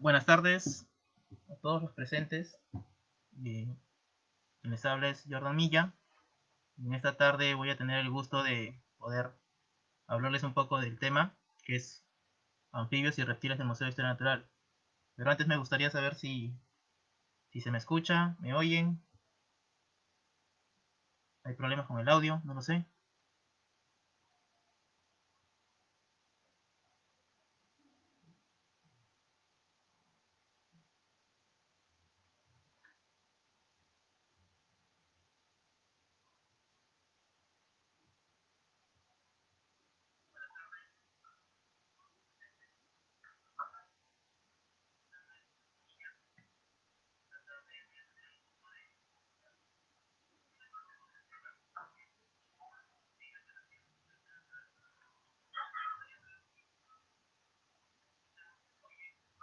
Buenas tardes a todos los presentes. Eh, les habla es Jordan Milla. En esta tarde voy a tener el gusto de poder hablarles un poco del tema, que es anfibios y reptiles del Museo de Historia Natural. Pero antes me gustaría saber si, si se me escucha, me oyen. ¿Hay problemas con el audio? No lo sé.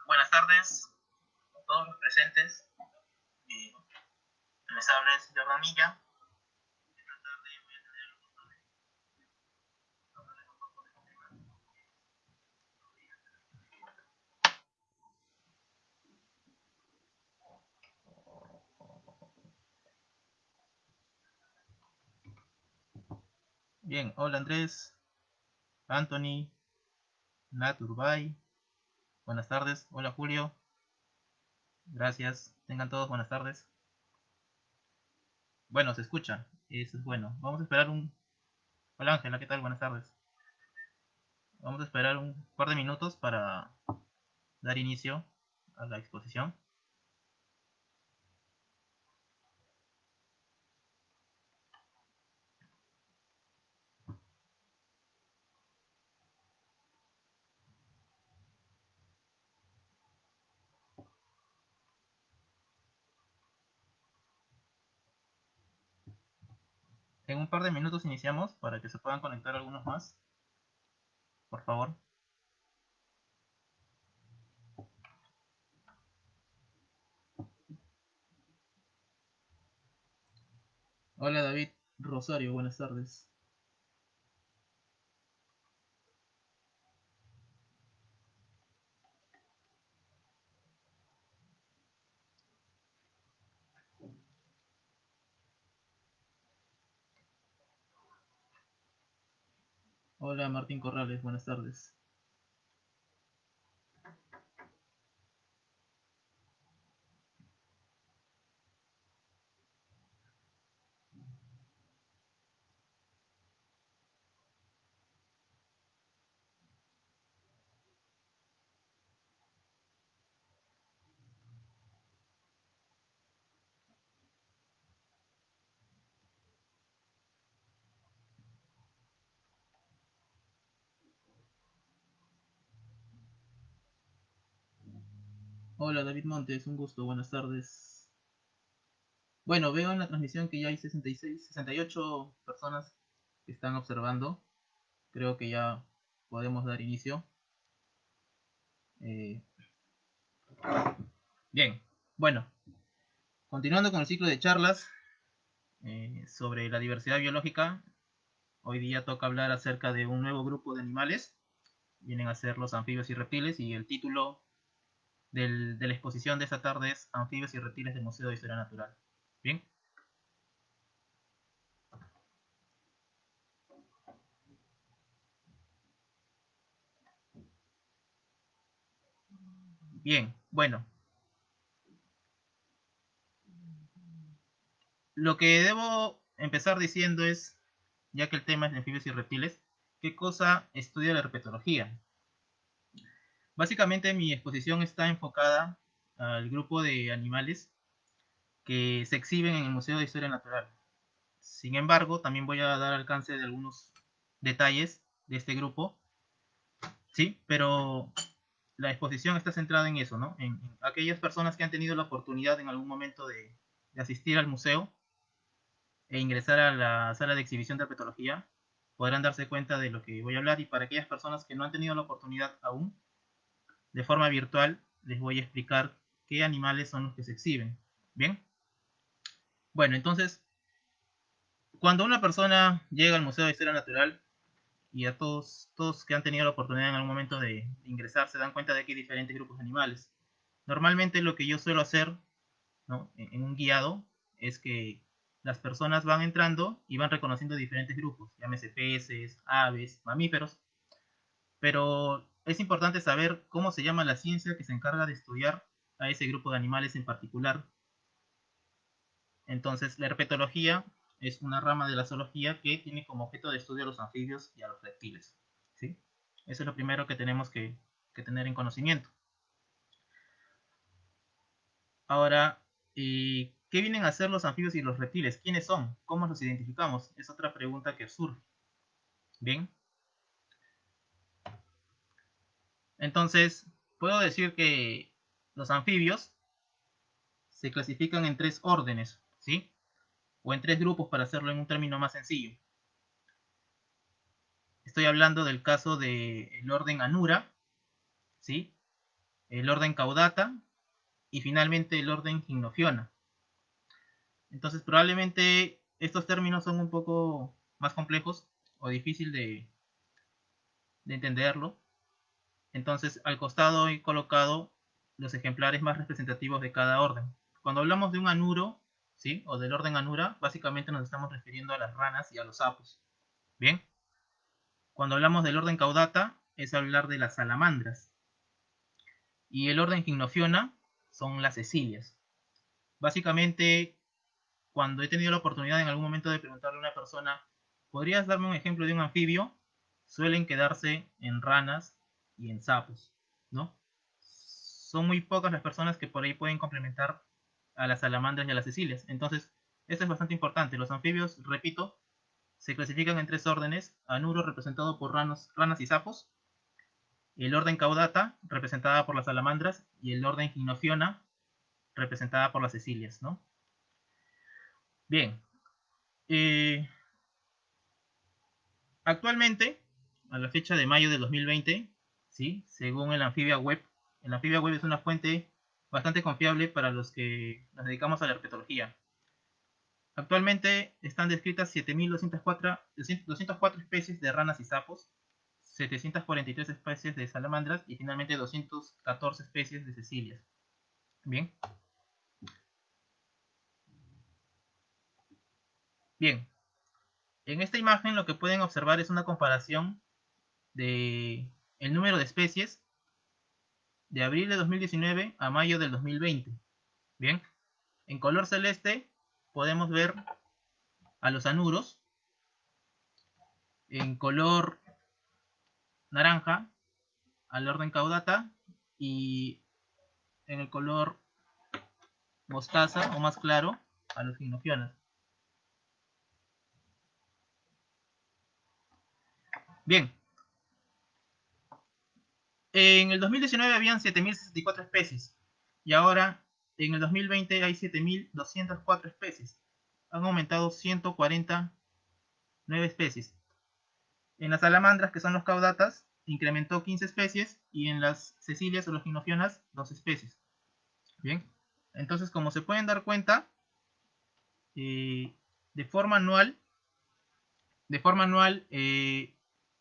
Buenas tardes a todos los presentes. Eh, les habla es Jordan Milla. Esta tarde voy a tener el gusto de hablarles un poco del tema. Bien, hola Andrés, Anthony, Nat Urbay. Buenas tardes, hola Julio. Gracias, tengan todos buenas tardes. Bueno, se escucha, eso es bueno. Vamos a esperar un... Hola Ángela, ¿qué tal? Buenas tardes. Vamos a esperar un par de minutos para dar inicio a la exposición. En un par de minutos iniciamos para que se puedan conectar algunos más. Por favor. Hola David, Rosario, buenas tardes. Hola Martín Corrales, buenas tardes. Hola David Montes, un gusto, buenas tardes. Bueno, veo en la transmisión que ya hay 66, 68 personas que están observando. Creo que ya podemos dar inicio. Eh, bien, bueno, continuando con el ciclo de charlas eh, sobre la diversidad biológica, hoy día toca hablar acerca de un nuevo grupo de animales. Vienen a ser los anfibios y reptiles y el título de la exposición de esta tarde es Anfibios y reptiles del Museo de Historia Natural. Bien. Bien, bueno. Lo que debo empezar diciendo es, ya que el tema es anfibios y reptiles, ¿qué cosa estudia la herpetología? Básicamente mi exposición está enfocada al grupo de animales que se exhiben en el Museo de Historia Natural. Sin embargo, también voy a dar alcance de algunos detalles de este grupo, ¿sí? Pero la exposición está centrada en eso, ¿no? En, aquellas personas que han tenido la oportunidad en algún momento de, de, asistir al museo e ingresar a la sala de exhibición de herpetología, podrán darse cuenta de lo que voy a hablar y para aquellas personas que no han tenido la oportunidad aún, de forma virtual les voy a explicar qué animales son los que se exhiben. ¿Bien? Bueno, entonces, cuando una persona llega al Museo de Historia Natural, y a todos, todos que han tenido la oportunidad en algún momento de, ingresar se dan cuenta de que hay diferentes grupos de animales. Normalmente lo que yo suelo hacer en, un guiado es que las personas van entrando y van reconociendo diferentes grupos, llámese peces, aves, mamíferos, pero es importante saber cómo se llama la ciencia que se encarga de estudiar a ese grupo de animales en particular. Entonces, la herpetología es una rama de la zoología que tiene como objeto de estudio a los anfibios y a los reptiles. ¿sí? Eso es lo primero que tenemos que, tener en conocimiento. Ahora, eh, ¿qué vienen a hacer los anfibios y los reptiles? ¿Quiénes son? ¿Cómo los identificamos? Es otra pregunta que surge. Bien, Entonces, puedo decir que los anfibios se clasifican en tres órdenes, ¿sí? O en tres grupos para hacerlo en un término más sencillo. Estoy hablando del caso del orden Anura, ¿sí? El orden Caudata y finalmente el orden Gymnophiona. Entonces, probablemente estos términos son un poco más complejos o difícil de, de entenderlo. Entonces, al costado he colocado los ejemplares más representativos de cada orden. Cuando hablamos de un anuro, ¿sí? O del orden anura, básicamente nos estamos refiriendo a las ranas y a los sapos. ¿Bien? Cuando hablamos del orden caudata, es hablar de las salamandras. Y el orden gimnofiona son las cecilias. Básicamente, cuando he tenido la oportunidad en algún momento de preguntarle a una persona, ¿podrías darme un ejemplo de un anfibio? Suelen quedarse en ranas y en sapos, ¿no? Son muy pocas las personas que por ahí pueden complementar a las salamandras y a las cecilias. Entonces, esto es bastante importante. Los anfibios, repito, se clasifican en tres órdenes. Anuro representado por ranas, y sapos. El orden caudata, representada por las salamandras. Y el orden ginofiona, representada por las cecilias, ¿no? Bien. Eh, actualmente, a la fecha de mayo de 2020, ¿sí? según el Amphibia Web. El Amphibia Web es una fuente bastante confiable para los que nos dedicamos a la herpetología. Actualmente están descritas 7.204 204 especies de ranas y sapos, 743 especies de salamandras y finalmente 214 especies de cecilias. Bien. Bien. En esta imagen lo que pueden observar es una comparación de el número de especies de abril de 2019 a mayo del 2020. Bien. En color celeste podemos ver a los anuros. En color naranja al orden caudata y en el color mostaza o más claro a los ginofionas. Bien. En el 2019 habían 7.064 especies y ahora en el 2020 hay 7.204 especies. Han aumentado 149 especies. En las salamandras, que son los caudatas, incrementó 15 especies y en las cecilias o los ginofionas 2 especies. Bien, entonces como se pueden dar cuenta, eh, de forma anual, de forma anual eh,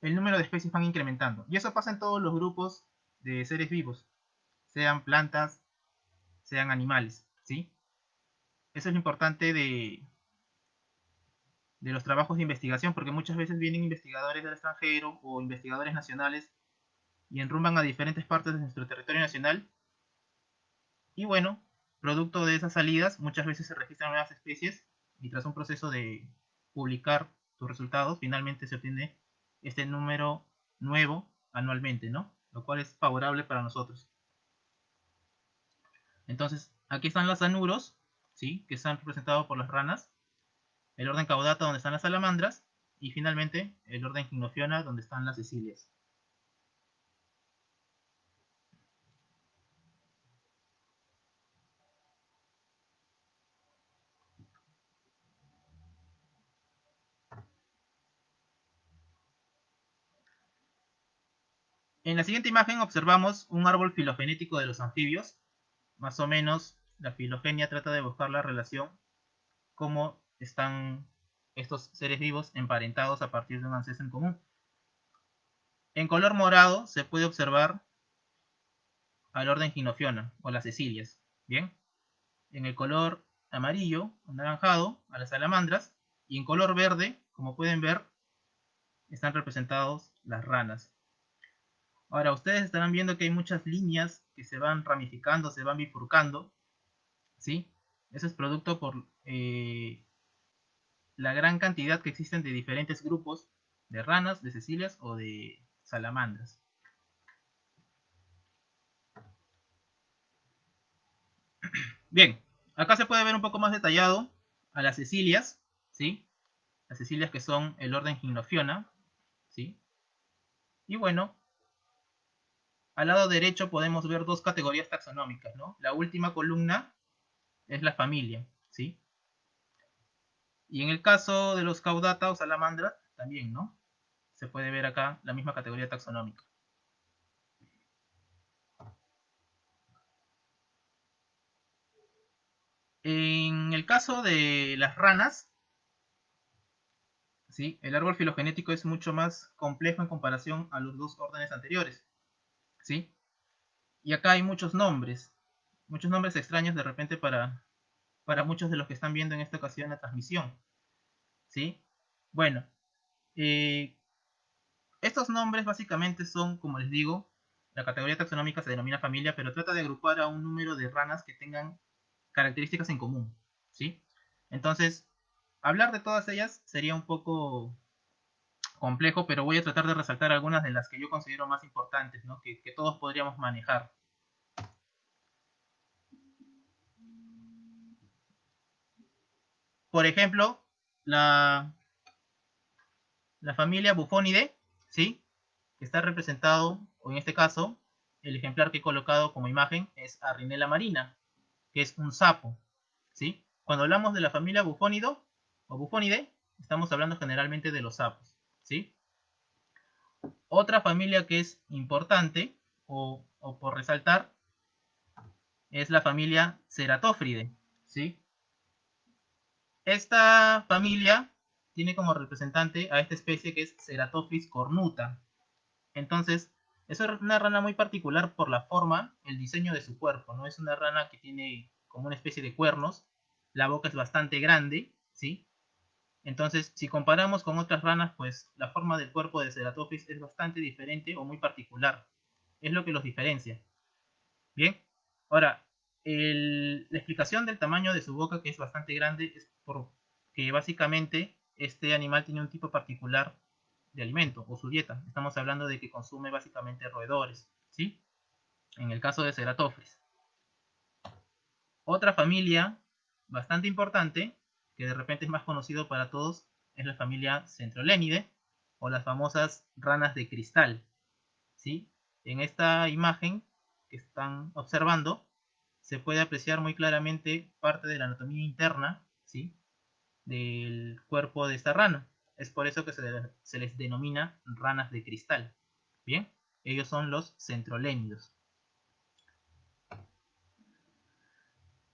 el número de especies van incrementando. Y eso pasa en todos los grupos de seres vivos, sean plantas, sean animales, ¿sí? Eso es lo importante de, de los trabajos de investigación, porque muchas veces vienen investigadores del extranjero o investigadores nacionales y enrumban a diferentes partes de nuestro territorio nacional. Y bueno, producto de esas salidas, muchas veces se registran nuevas especies y tras un proceso de publicar sus resultados, finalmente se obtiene este número nuevo anualmente, ¿no? Lo cual es favorable para nosotros. Entonces, aquí están los anuros, ¿sí? Que están representados por las ranas. El orden caudata, donde están las salamandras. Y finalmente, el orden gimnofiona, donde están las cecilias. En la siguiente imagen observamos un árbol filogenético de los anfibios, más o menos la filogenia trata de buscar la relación, cómo están estos seres vivos emparentados a partir de un ancestro en común. En color morado se puede observar al orden ginofiona o las cecilias. Bien. En el color amarillo, anaranjado, a las salamandras. Y en color verde, como pueden ver, están representados las ranas. Ahora, ustedes estarán viendo que hay muchas líneas que se van ramificando, se van bifurcando. ¿Sí? Eso es producto por eh, la gran cantidad que existen de diferentes grupos de ranas, de cecilias o de salamandras. Bien, acá se puede ver un poco más detallado a las cecilias, ¿sí? Las cecilias que son el orden Gymnophiona, ¿sí? Y bueno, al lado derecho podemos ver dos categorías taxonómicas, ¿no? La última columna es la familia, ¿sí? Y en el caso de los caudata o salamandra, también, ¿no? Se puede ver acá la misma categoría taxonómica. En el caso de las ranas, ¿sí? el árbol filogenético es mucho más complejo en comparación a los dos órdenes anteriores. ¿Sí? Y acá hay muchos nombres, muchos nombres extraños de repente para, para muchos de los que están viendo en esta ocasión la transmisión, ¿sí? Bueno, eh, estos nombres básicamente son, como les digo, la categoría taxonómica se denomina familia, pero trata de agrupar a un número de ranas que tengan características en común, ¿sí? Entonces, hablar de todas ellas sería un poco complejo, pero voy a tratar de resaltar algunas de las que yo considero más importantes, que, todos podríamos manejar. Por ejemplo, la, familia Bufonidae, ¿sí? que está representado, o en este caso, el ejemplar que he colocado como imagen es Arrinella marina, que es un sapo. ¿sí? Cuando hablamos de la familia Bufonido o Bufonidae, estamos hablando generalmente de los sapos. ¿Sí? Otra familia que es importante o, por resaltar es la familia Ceratophride, ¿sí? Esta familia tiene como representante a esta especie que es Ceratophis cornuta. Entonces, es una rana muy particular por la forma, el diseño de su cuerpo, ¿no? Es una rana que tiene como una especie de cuernos, la boca es bastante grande, ¿sí? Entonces, si comparamos con otras ranas, pues la forma del cuerpo de Ceratophis es bastante diferente o muy particular. Es lo que los diferencia. Bien, ahora, la explicación del tamaño de su boca, que es bastante grande, es porque básicamente este animal tiene un tipo particular de alimento o su dieta. Estamos hablando de que consume básicamente roedores, ¿sí? En el caso de Ceratophis. Otra familia bastante importante, que de repente es más conocido para todos, es la familia Centrolenidae o las famosas ranas de cristal, ¿sí? En esta imagen que están observando se puede apreciar muy claramente parte de la anatomía interna, ¿sí? del cuerpo de esta rana. Es por eso que se, les denomina ranas de cristal. Bien, ellos son los centrolénidos.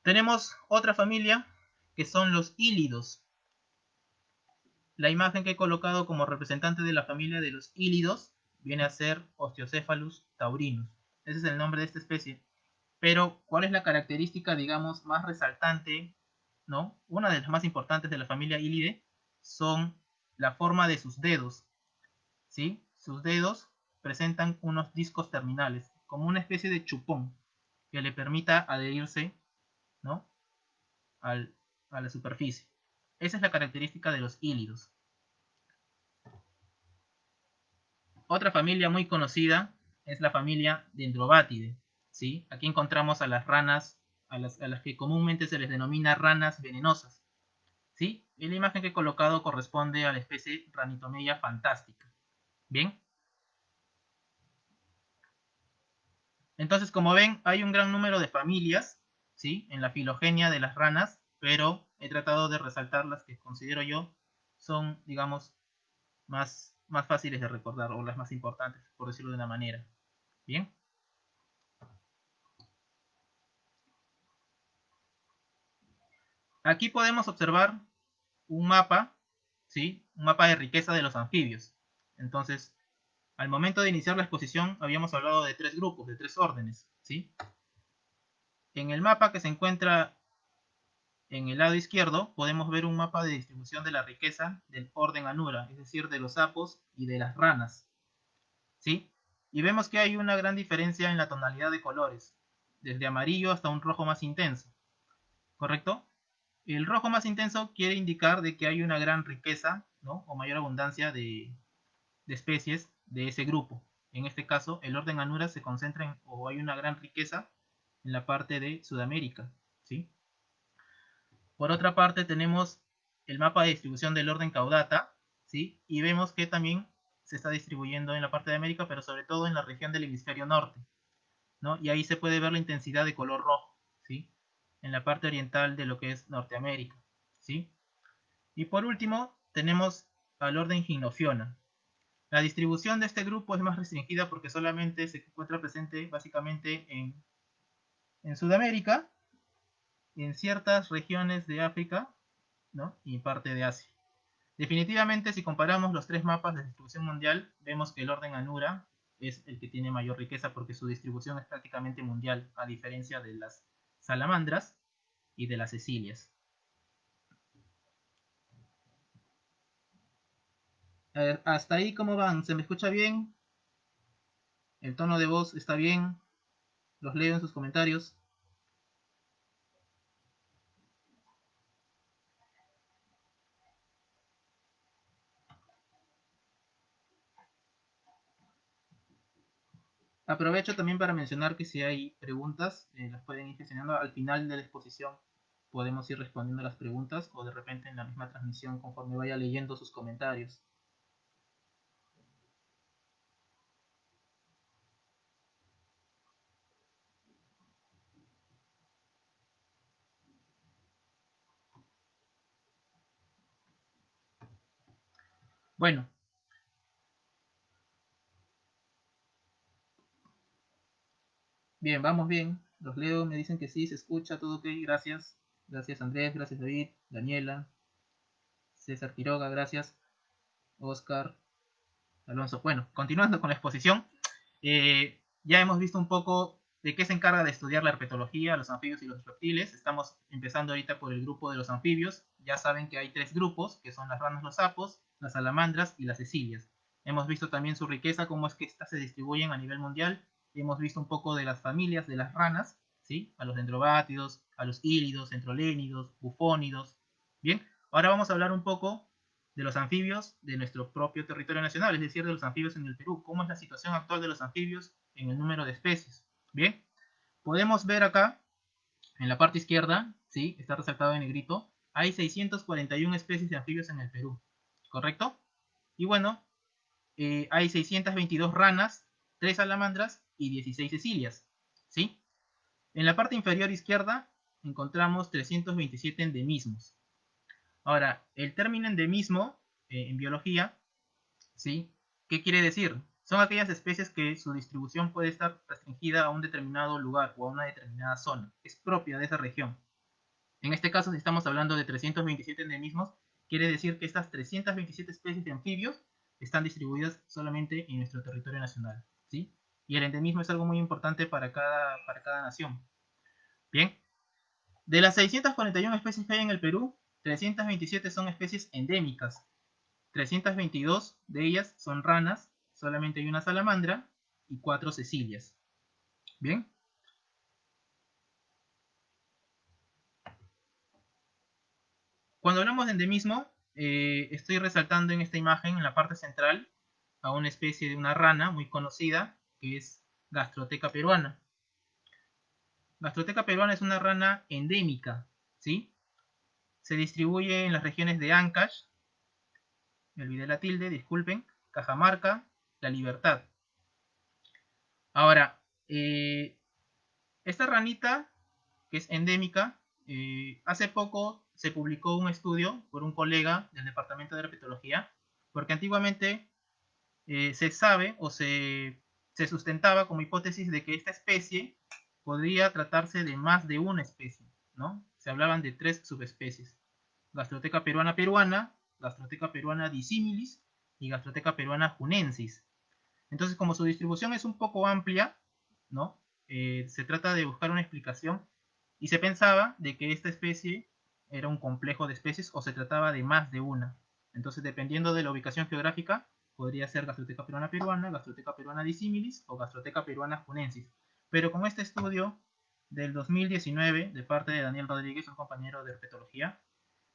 Tenemos otra familia que son los hílidos. La imagen que he colocado como representante de la familia de los hílidos viene a ser Osteocephalus taurinus. Ese es el nombre de esta especie. Pero, ¿cuál es la característica, digamos, más resaltante, no? Una de las más importantes de la familia hílide son la forma de sus dedos. ¿sí? Sus dedos presentan unos discos terminales, como una especie de chupón que le permita adherirse ¿no? A la superficie. Esa es la característica de los hílidos. Otra familia muy conocida es la familia Dendrobatidae. ¿sí? Aquí encontramos a las ranas, a las que comúnmente se les denomina ranas venenosas. ¿sí? Y la imagen que he colocado corresponde a la especie Ranitomeya fantástica. ¿Bien? Entonces, como ven, hay un gran número de familias, ¿sí? En la filogenia de las ranas, pero he tratado de resaltar las que considero yo son, digamos, más, más fáciles de recordar, o las más importantes, por decirlo de una manera. ¿Bien? Aquí podemos observar un mapa, ¿sí? Un mapa de riqueza de los anfibios. Entonces, al momento de iniciar la exposición habíamos hablado de tres grupos, de tres órdenes, ¿sí? En el mapa que se encuentra en el lado izquierdo podemos ver un mapa de distribución de la riqueza del orden Anura, es decir, de los sapos y de las ranas, ¿sí? Y vemos que hay una gran diferencia en la tonalidad de colores, desde amarillo hasta un rojo más intenso, ¿correcto? El rojo más intenso quiere indicar de que hay una gran riqueza ¿no? o mayor abundancia de, especies de ese grupo. En este caso, el orden Anura se concentra en, o hay una gran riqueza en la parte de Sudamérica. Por otra parte, tenemos el mapa de distribución del orden Caudata, ¿sí? y vemos que también se está distribuyendo en la parte de América, pero sobre todo en la región del hemisferio norte. ¿no? Y ahí se puede ver la intensidad de color rojo. ¿sí? en la parte oriental de lo que es Norteamérica. ¿sí? Y por último, tenemos al orden Ginofiona. La distribución de este grupo es más restringida porque solamente se encuentra presente básicamente en, en Sudamérica, en ciertas regiones de África y parte de Asia. Definitivamente, si comparamos los tres mapas de distribución mundial, vemos que el orden Anura es el que tiene mayor riqueza porque su distribución es prácticamente mundial, a diferencia de las salamandras y de las cecilias. hasta ahí, ¿cómo van? ¿Se me escucha bien? ¿El tono de voz está bien? Los leo en sus comentarios. Aprovecho también para mencionar que si hay preguntas, eh, las pueden ir gestionando al final de la exposición. Podemos ir respondiendo las preguntas o de repente en la misma transmisión conforme vaya leyendo sus comentarios. Bueno, Bien, vamos bien. Los leo, me dicen que sí, se escucha, todo ok, gracias. Gracias Andrés, gracias David, Daniela, César Quiroga, gracias. Oscar Alonso. Bueno, continuando con la exposición, eh, ya hemos visto un poco de qué se encarga de estudiar la herpetología, los anfibios y los reptiles. Estamos empezando ahorita por el grupo de los anfibios. Ya saben que hay tres grupos, que son las ranas, los sapos, las salamandras y las cecilias. Hemos visto también su riqueza, cómo es que estas se distribuyen a nivel mundial. Hemos visto un poco de las familias de las ranas, ¿sí? A los dendrobátidos, a los hílidos, entrolénidos, bufónidos. Bien, ahora vamos a hablar un poco de los anfibios de nuestro propio territorio nacional, es decir, de los anfibios en el Perú. ¿Cómo es la situación actual de los anfibios en el número de especies? Bien, podemos ver acá, en la parte izquierda, ¿sí? Está resaltado en negrito, hay 641 especies de anfibios en el Perú, ¿correcto? Y bueno, eh, hay 622 ranas, 3 salamandras y 16 cecilias. ¿sí? En la parte inferior izquierda encontramos 327 endemismos. Ahora, el término endemismo eh, en biología, ¿sí? ¿qué quiere decir? Son aquellas especies que su distribución puede estar restringida a un determinado lugar o a una determinada zona. Es propia de esa región. En este caso, si estamos hablando de 327 endemismos, quiere decir que estas 327 especies de anfibios están distribuidas solamente en nuestro territorio nacional. ¿sí? Y el endemismo es algo muy importante para cada, para cada nación. Bien, de las 641 especies que hay en el Perú, 327 son especies endémicas. 322 de ellas son ranas, solamente hay una salamandra y cuatro cecilias. Bien. Cuando hablamos de endemismo, eh, estoy resaltando en esta imagen, en la parte central, a una especie de una rana muy conocida, que es Gastroteca peruana. Gastroteca peruana es una rana endémica, ¿sí? Se distribuye en las regiones de Ancash, me olvidé la tilde, disculpen, Cajamarca, La Libertad. Ahora, eh, esta ranita, que es endémica, eh, hace poco se publicó un estudio por un colega del Departamento de Herpetología, porque antiguamente eh, se sabe o se, sustentaba como hipótesis de que esta especie podría tratarse de más de una especie, ¿no? Se hablaban de tres subespecies, Gastroteca peruana peruana, Gastroteca peruana dissimilis y Gastroteca peruana junensis. Entonces, como su distribución es un poco amplia, ¿no? Eh, se trata de buscar una explicación y se pensaba de que esta especie era un complejo de especies o se trataba de más de una. Entonces, dependiendo de la ubicación geográfica, podría ser Gastroteca peruana peruana, Gastroteca peruana dissimilis o Gastroteca peruana junensis. Pero con este estudio del 2019, de parte de Daniel Rodríguez, un compañero de herpetología,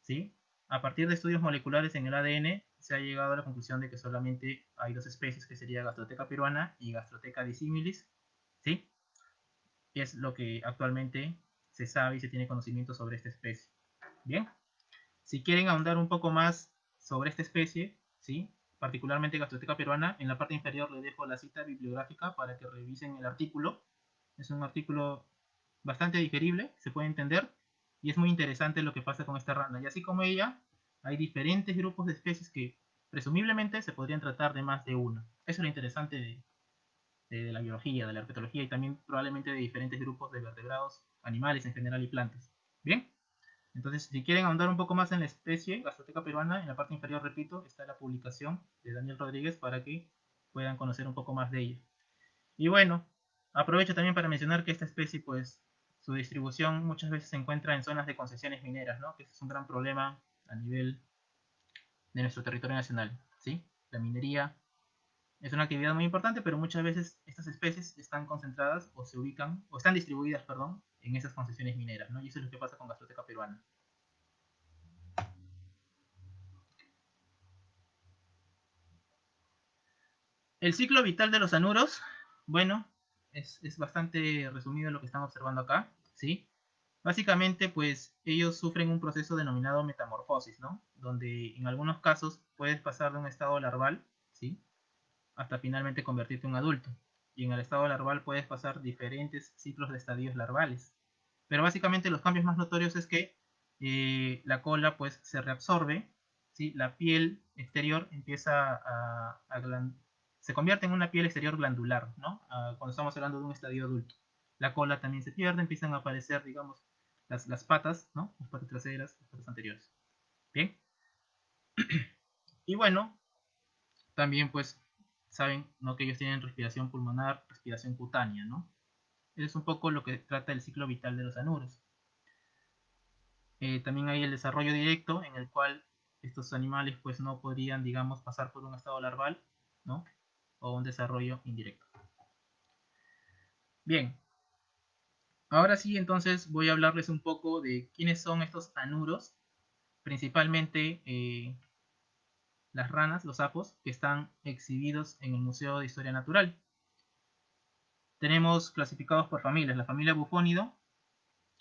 ¿sí? a partir de estudios moleculares en el ADN, se ha llegado a la conclusión de que solamente hay dos especies, que sería Gastroteca peruana y Gastroteca dissimilis, ¿sí? Es lo que actualmente se sabe y se tiene conocimiento sobre esta especie. Bien, si quieren ahondar un poco más sobre esta especie, ¿sí? Particularmente Gastroteca peruana, en la parte inferior les dejo la cita bibliográfica para que revisen el artículo. Es un artículo bastante digerible, se puede entender, y es muy interesante lo que pasa con esta rana. Y así como ella, hay diferentes grupos de especies que presumiblemente se podrían tratar de más de una. Eso es lo interesante de, de la biología, de la herpetología y también probablemente de diferentes grupos de vertebrados, animales en general y plantas. Bien. Entonces, si quieren ahondar un poco más en la especie gastroteca peruana, en la parte inferior, repito, está la publicación de Daniel Rodríguez para que puedan conocer un poco más de ella. Y bueno, aprovecho también para mencionar que esta especie, pues, su distribución muchas veces se encuentra en zonas de concesiones mineras, ¿no? Que es un gran problema a nivel de nuestro territorio nacional, ¿sí? La minería es una actividad muy importante, pero muchas veces estas especies están concentradas o se ubican, o están distribuidas, perdón, en esas concesiones mineras, ¿no? Y eso es lo que pasa con Gastroteca peruana. El ciclo vital de los anuros, bueno, es, bastante resumido lo que estamos observando acá, ¿sí? Básicamente, pues, ellos sufren un proceso denominado metamorfosis, ¿no? Donde en algunos casos puedes pasar de un estado larval, ¿sí? Hasta finalmente convertirte en un adulto. Y en el estado larval puedes pasar diferentes ciclos de estadios larvales. Pero básicamente los cambios más notorios es que eh, la cola pues se reabsorbe, ¿sí? la piel exterior empieza a, se convierte en una piel exterior glandular, ¿no? cuando estamos hablando de un estadio adulto. La cola también se pierde, empiezan a aparecer, digamos, las, las patas, ¿no? Las patas traseras, las patas anteriores. Bien. y bueno, también pues saben ¿no? que ellos tienen respiración pulmonar, respiración cutánea, ¿no? Es un poco lo que trata el ciclo vital de los anuros. Eh, también hay el desarrollo directo en el cual estos animales pues no podrían, digamos, pasar por un estado larval, ¿no? O un desarrollo indirecto. Bien. Ahora sí, entonces voy a hablarles un poco de quiénes son estos anuros, principalmente eh, las ranas, los sapos, que están exhibidos en el Museo de Historia Natural. Tenemos clasificados por familias, la familia Bufónido,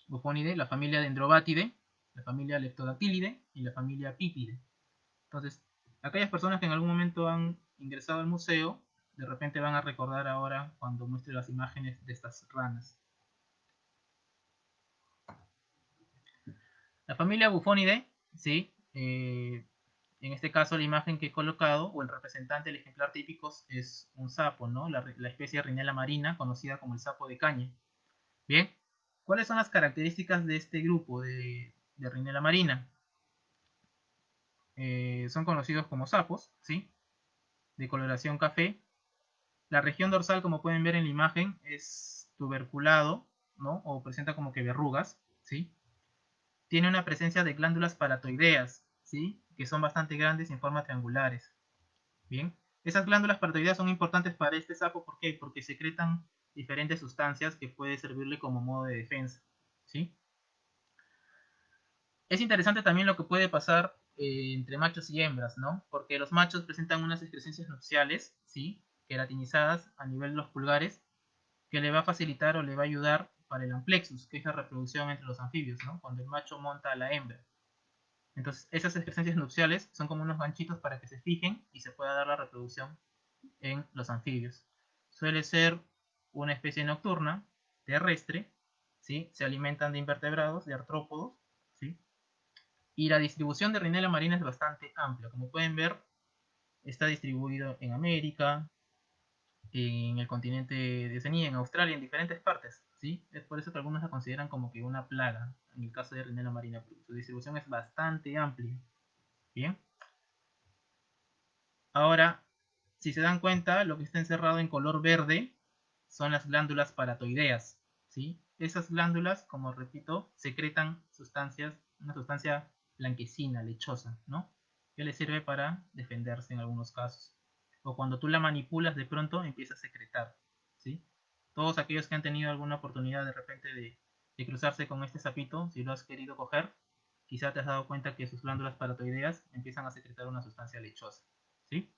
Bufónide, la familia Dendrobatidae, la familia Leptodactylide y la familia Pipide. Entonces, aquellas personas que en algún momento han ingresado al museo, de repente van a recordar ahora cuando muestre las imágenes de estas ranas. La familia Bufónide, sí, eh, en este caso, la imagen que he colocado, o el representante del ejemplar típico, es un sapo, ¿no? La, especie Rinella marina, conocida como el sapo de caña. Bien, ¿cuáles son las características de este grupo de, de marina? Eh, son conocidos como sapos, ¿sí? De coloración café. La región dorsal, como pueden ver en la imagen, es tuberculado, ¿no? O presenta como que verrugas, ¿sí? Tiene una presencia de glándulas paratoideas, ¿sí? Que son bastante grandes en forma triangulares. Bien, esas glándulas paratoideas son importantes para este sapo, ¿por qué? Porque secretan diferentes sustancias que puede servirle como modo de defensa. ¿sí? Es interesante también lo que puede pasar eh, entre machos y hembras, ¿no? Porque los machos presentan unas excrescencias nupciales, ¿sí? Queratinizadas a nivel de los pulgares, que le va a facilitar o le va a ayudar para el amplexus, que es la reproducción entre los anfibios, ¿no? Cuando el macho monta a la hembra. Entonces, esas excrescencias nupciales son como unos ganchitos para que se fijen y se pueda dar la reproducción en los anfibios. Suele ser una especie nocturna, terrestre, ¿sí? se alimentan de invertebrados, de artrópodos, ¿sí? y la distribución de Rhinella marina es bastante amplia. Como pueden ver, está distribuido en América, en el continente de Oceanía, en Australia, en diferentes partes. Es por eso que algunos la consideran como que una plaga, en el caso de Rinella marina. Su distribución es bastante amplia. Bien. Ahora, si se dan cuenta, lo que está encerrado en color verde son las glándulas paratoideas. ¿sí? Esas glándulas, como repito, secretan sustancias, una sustancia blanquecina, lechosa, ¿no? que le sirve para defenderse en algunos casos o cuando tú la manipulas de pronto empieza a secretar. Todos aquellos que han tenido alguna oportunidad de repente de, cruzarse con este sapito, si lo has querido coger, quizá te has dado cuenta que sus glándulas paratoideas empiezan a secretar una sustancia lechosa, ¿sí?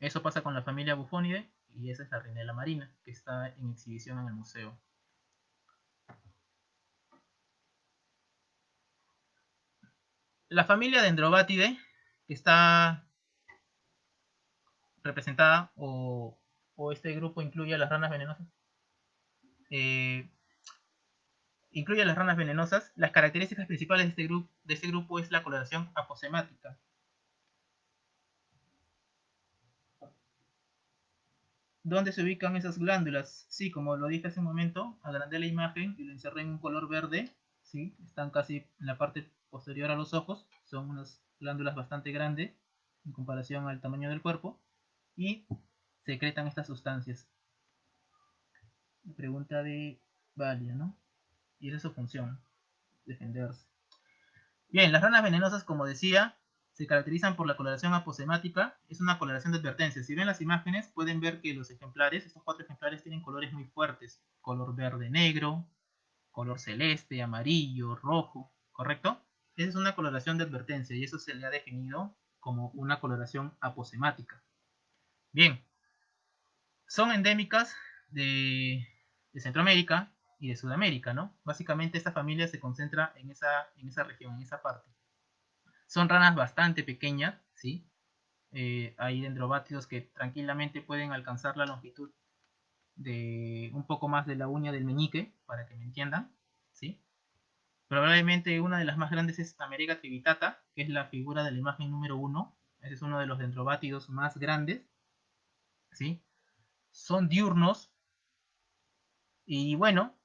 Eso pasa con la familia Bufonidae y esa es la Rinella marina, que está en exhibición en el museo. La familia Dendrobatidae, está representada o, este grupo incluye a las ranas venenosas. Eh, incluye a las ranas venenosas. Las características principales de este, grupo, de este grupo es la coloración aposemática. ¿Dónde se ubican esas glándulas? Sí, como lo dije hace un momento, agrandé la imagen y lo encerré en un color verde. ¿sí? Están casi en la parte posterior a los ojos. Son unas glándulas bastante grandes en comparación al tamaño del cuerpo y secretan estas sustancias. La pregunta de Valia, ¿no? Y esa es su función, defenderse. Bien, las ranas venenosas, como decía, se caracterizan por la coloración aposemática. Es una coloración de advertencia. Si ven las imágenes, pueden ver que los ejemplares, estos cuatro ejemplares, tienen colores muy fuertes. Color verde-negro, color celeste, amarillo, rojo, ¿correcto? Esa es una coloración de advertencia y eso se le ha definido como una coloración aposemática. Bien, son endémicas de, Centroamérica y de Sudamérica, ¿no? Básicamente esta familia se concentra en esa, en esa región, en esa parte. Son ranas bastante pequeñas, ¿sí? Eh, hay dendrobátidos que tranquilamente pueden alcanzar la longitud de un poco más de la uña del meñique, para que me entiendan, ¿sí? Probablemente una de las más grandes es America trivitata, que es la figura de la imagen número uno. Ese es uno de los dendrobátidos más grandes ¿sí? Son diurnos. Y bueno,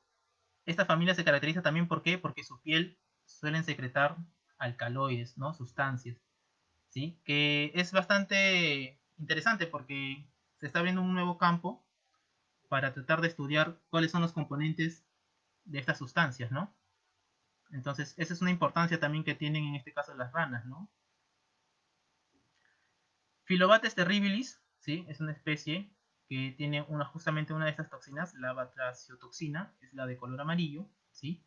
esta familia se caracteriza también ¿por qué? porque su piel suelen secretar alcaloides, ¿no? Sustancias, ¿sí? Que es bastante interesante porque se está abriendo un nuevo campo para tratar de estudiar cuáles son los componentes de estas sustancias, ¿no? Entonces, esa es una importancia también que tienen en este caso las ranas, ¿no? Filobates terribilis, ¿sí? Es una especie que tiene una, justamente una de estas toxinas, la batraciotoxina, es la de color amarillo, ¿sí?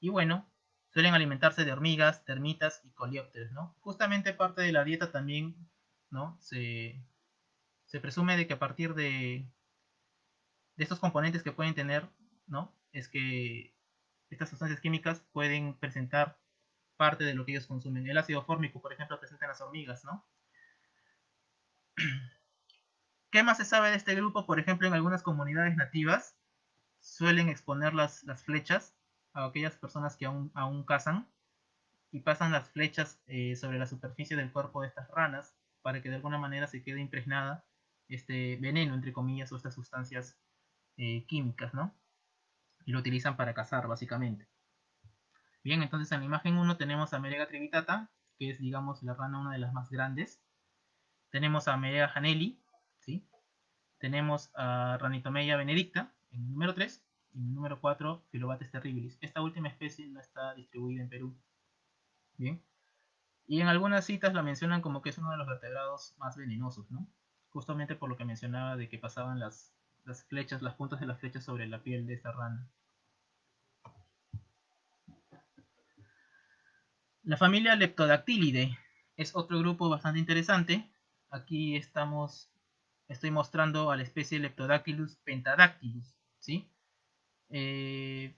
Y bueno, suelen alimentarse de hormigas, termitas y coleópteros, ¿no? Justamente parte de la dieta también, ¿no? Se, se presume de que a partir de, de estos componentes que pueden tener, ¿no? Es que estas sustancias químicas pueden presentar parte de lo que ellos consumen. El ácido fórmico, por ejemplo, presenta en las hormigas, ¿no? ¿Qué más se sabe de este grupo? Por ejemplo, en algunas comunidades nativas suelen exponer las, flechas a aquellas personas que aún, cazan y pasan las flechas eh, sobre la superficie del cuerpo de estas ranas para que de alguna manera se quede impregnada este veneno, entre comillas, o estas sustancias eh, químicas, ¿no? Y lo utilizan para cazar, básicamente. Bien, entonces en la imagen 1 tenemos a Merega trivitata, que es, digamos, la rana una de las más grandes. Tenemos a Merega janelli. Tenemos a Ranitomeya benedicta, en el número 3, y en el número 4, Filobates terribilis. Esta última especie no está distribuida en Perú. Bien. Y en algunas citas la mencionan como que es uno de los vertebrados más venenosos, ¿no? Justamente por lo que mencionaba de que pasaban las las flechas, las puntas de las flechas sobre la piel de esta rana. La familia Leptodactylidae es otro grupo bastante interesante. Aquí estamos, estoy mostrando a la especie Leptodactylus pentadactylus, ¿sí? Eh,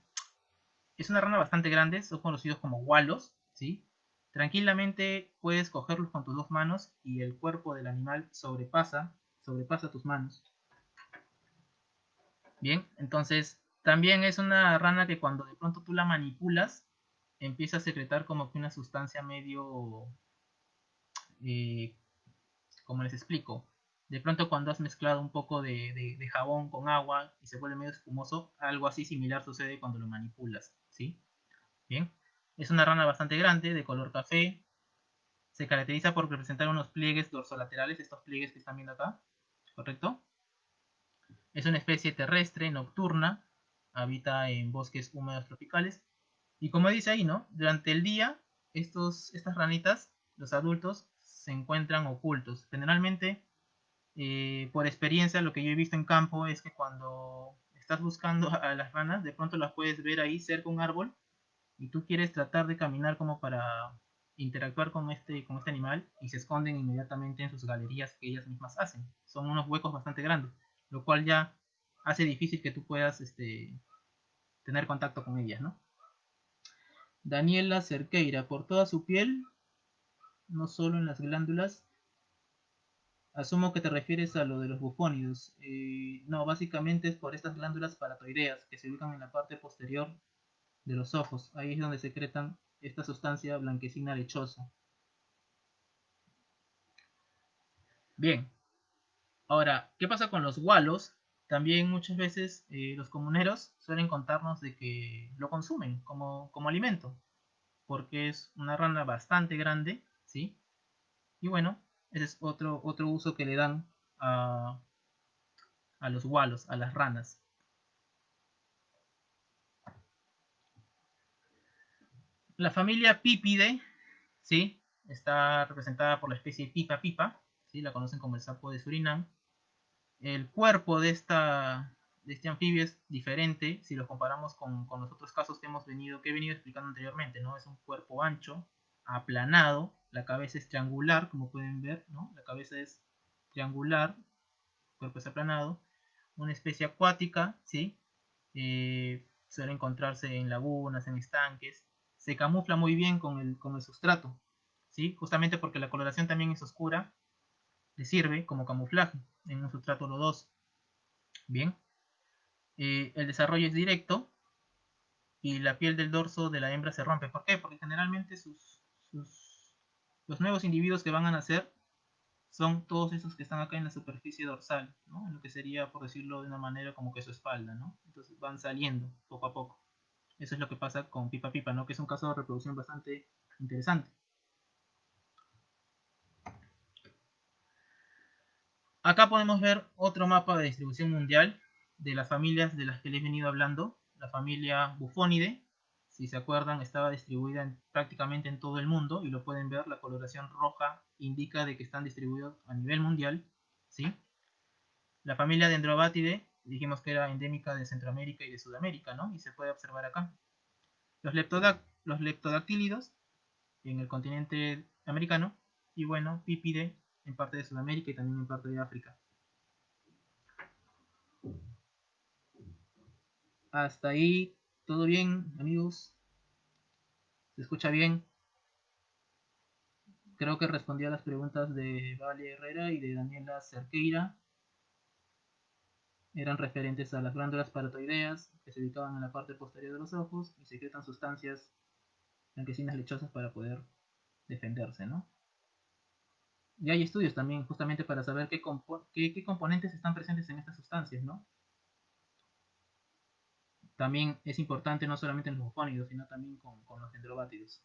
es una rana bastante grande, son conocidos como walos, ¿sí? Tranquilamente puedes cogerlos con tus dos manos y el cuerpo del animal sobrepasa, sobrepasa tus manos. Bien, entonces también es una rana que cuando de pronto tú la manipulas, empieza a secretar como que una sustancia medio... Eh, como les explico? De pronto cuando has mezclado un poco de, jabón con agua y se vuelve medio espumoso, algo así similar sucede cuando lo manipulas, ¿sí? Bien, es una rana bastante grande, de color café, se caracteriza por presentar unos pliegues dorsolaterales, estos pliegues que están viendo acá, ¿correcto? Es una especie terrestre, nocturna, habita en bosques húmedos tropicales. Y como dice ahí, ¿no? Durante el día, estos, estas ranitas, los adultos, se encuentran ocultos. Generalmente, eh, por experiencia, lo que yo he visto en campo es que cuando estás buscando a las ranas, de pronto las puedes ver ahí cerca un árbol y tú quieres tratar de caminar como para interactuar con este, con este animal y se esconden inmediatamente en sus galerías que ellas mismas hacen. Son unos huecos bastante grandes lo cual ya hace difícil que tú puedas este, tener contacto con ellas, ¿no? Daniela Cerqueira, por toda su piel, no solo en las glándulas. Asumo que te refieres a lo de los bufónidos. Eh, no, básicamente es por estas glándulas paratoideas que se ubican en la parte posterior de los ojos. Ahí es donde secretan esta sustancia blanquecina lechosa. Bien, Ahora, ¿qué pasa con los gualos? También muchas veces eh, los comuneros suelen contarnos de que lo consumen como, alimento, porque es una rana bastante grande, ¿sí? Y bueno, ese es otro, otro uso que le dan a, a los gualos, a las ranas. La familia Pipide, ¿sí? Está representada por la especie Pipa Pipa, ¿sí? La conocen como el sapo de Surinam el cuerpo de, esta, de este anfibio es diferente si lo comparamos con, los otros casos que hemos venido, que he venido explicando anteriormente, ¿no? Es un cuerpo ancho, aplanado, la cabeza es triangular, como pueden ver, ¿no? La cabeza es triangular, el cuerpo es aplanado, una especie acuática, ¿sí? Eh, suele encontrarse en lagunas, en estanques, se camufla muy bien con el, con el sustrato, ¿sí? Justamente porque la coloración también es oscura, le sirve como camuflaje en un sustrato lodoso. Bien, eh, el desarrollo es directo y la piel del dorso de la hembra se rompe. ¿Por qué? Porque generalmente sus, los nuevos individuos que van a nacer son todos esos que están acá en la superficie dorsal, ¿no? en lo que sería, por decirlo de una manera, como que su espalda. ¿no? Entonces van saliendo poco a poco. Eso es lo que pasa con Pipa Pipa, ¿no? que es un caso de reproducción bastante interesante. Acá podemos ver otro mapa de distribución mundial de las familias de las que les he venido hablando. La familia Bufonidae, si se acuerdan, estaba distribuida prácticamente en todo el mundo y lo pueden ver, la coloración roja indica de que están distribuidos a nivel mundial. ¿sí? La familia Dendrobatidae, dijimos que era endémica de Centroamérica y de Sudamérica, ¿no? Y se puede observar acá. Los, los leptodactílidos en el continente americano y bueno, Pipide en parte de Sudamérica y también en parte de África. Hasta ahí, todo bien, amigos. ¿Se escucha bien? Creo que respondí a las preguntas de Vale Herrera y de Daniela Cerqueira. Eran referentes a las glándulas paratoideas que se ubicaban en la parte posterior de los ojos y secretan sustancias blanquecinas lechosas para poder defenderse, ¿no? Y hay estudios también justamente para saber qué, qué, componentes están presentes en estas sustancias, ¿no? También es importante no solamente en los bufónidos, sino también con, los dendrobátidos.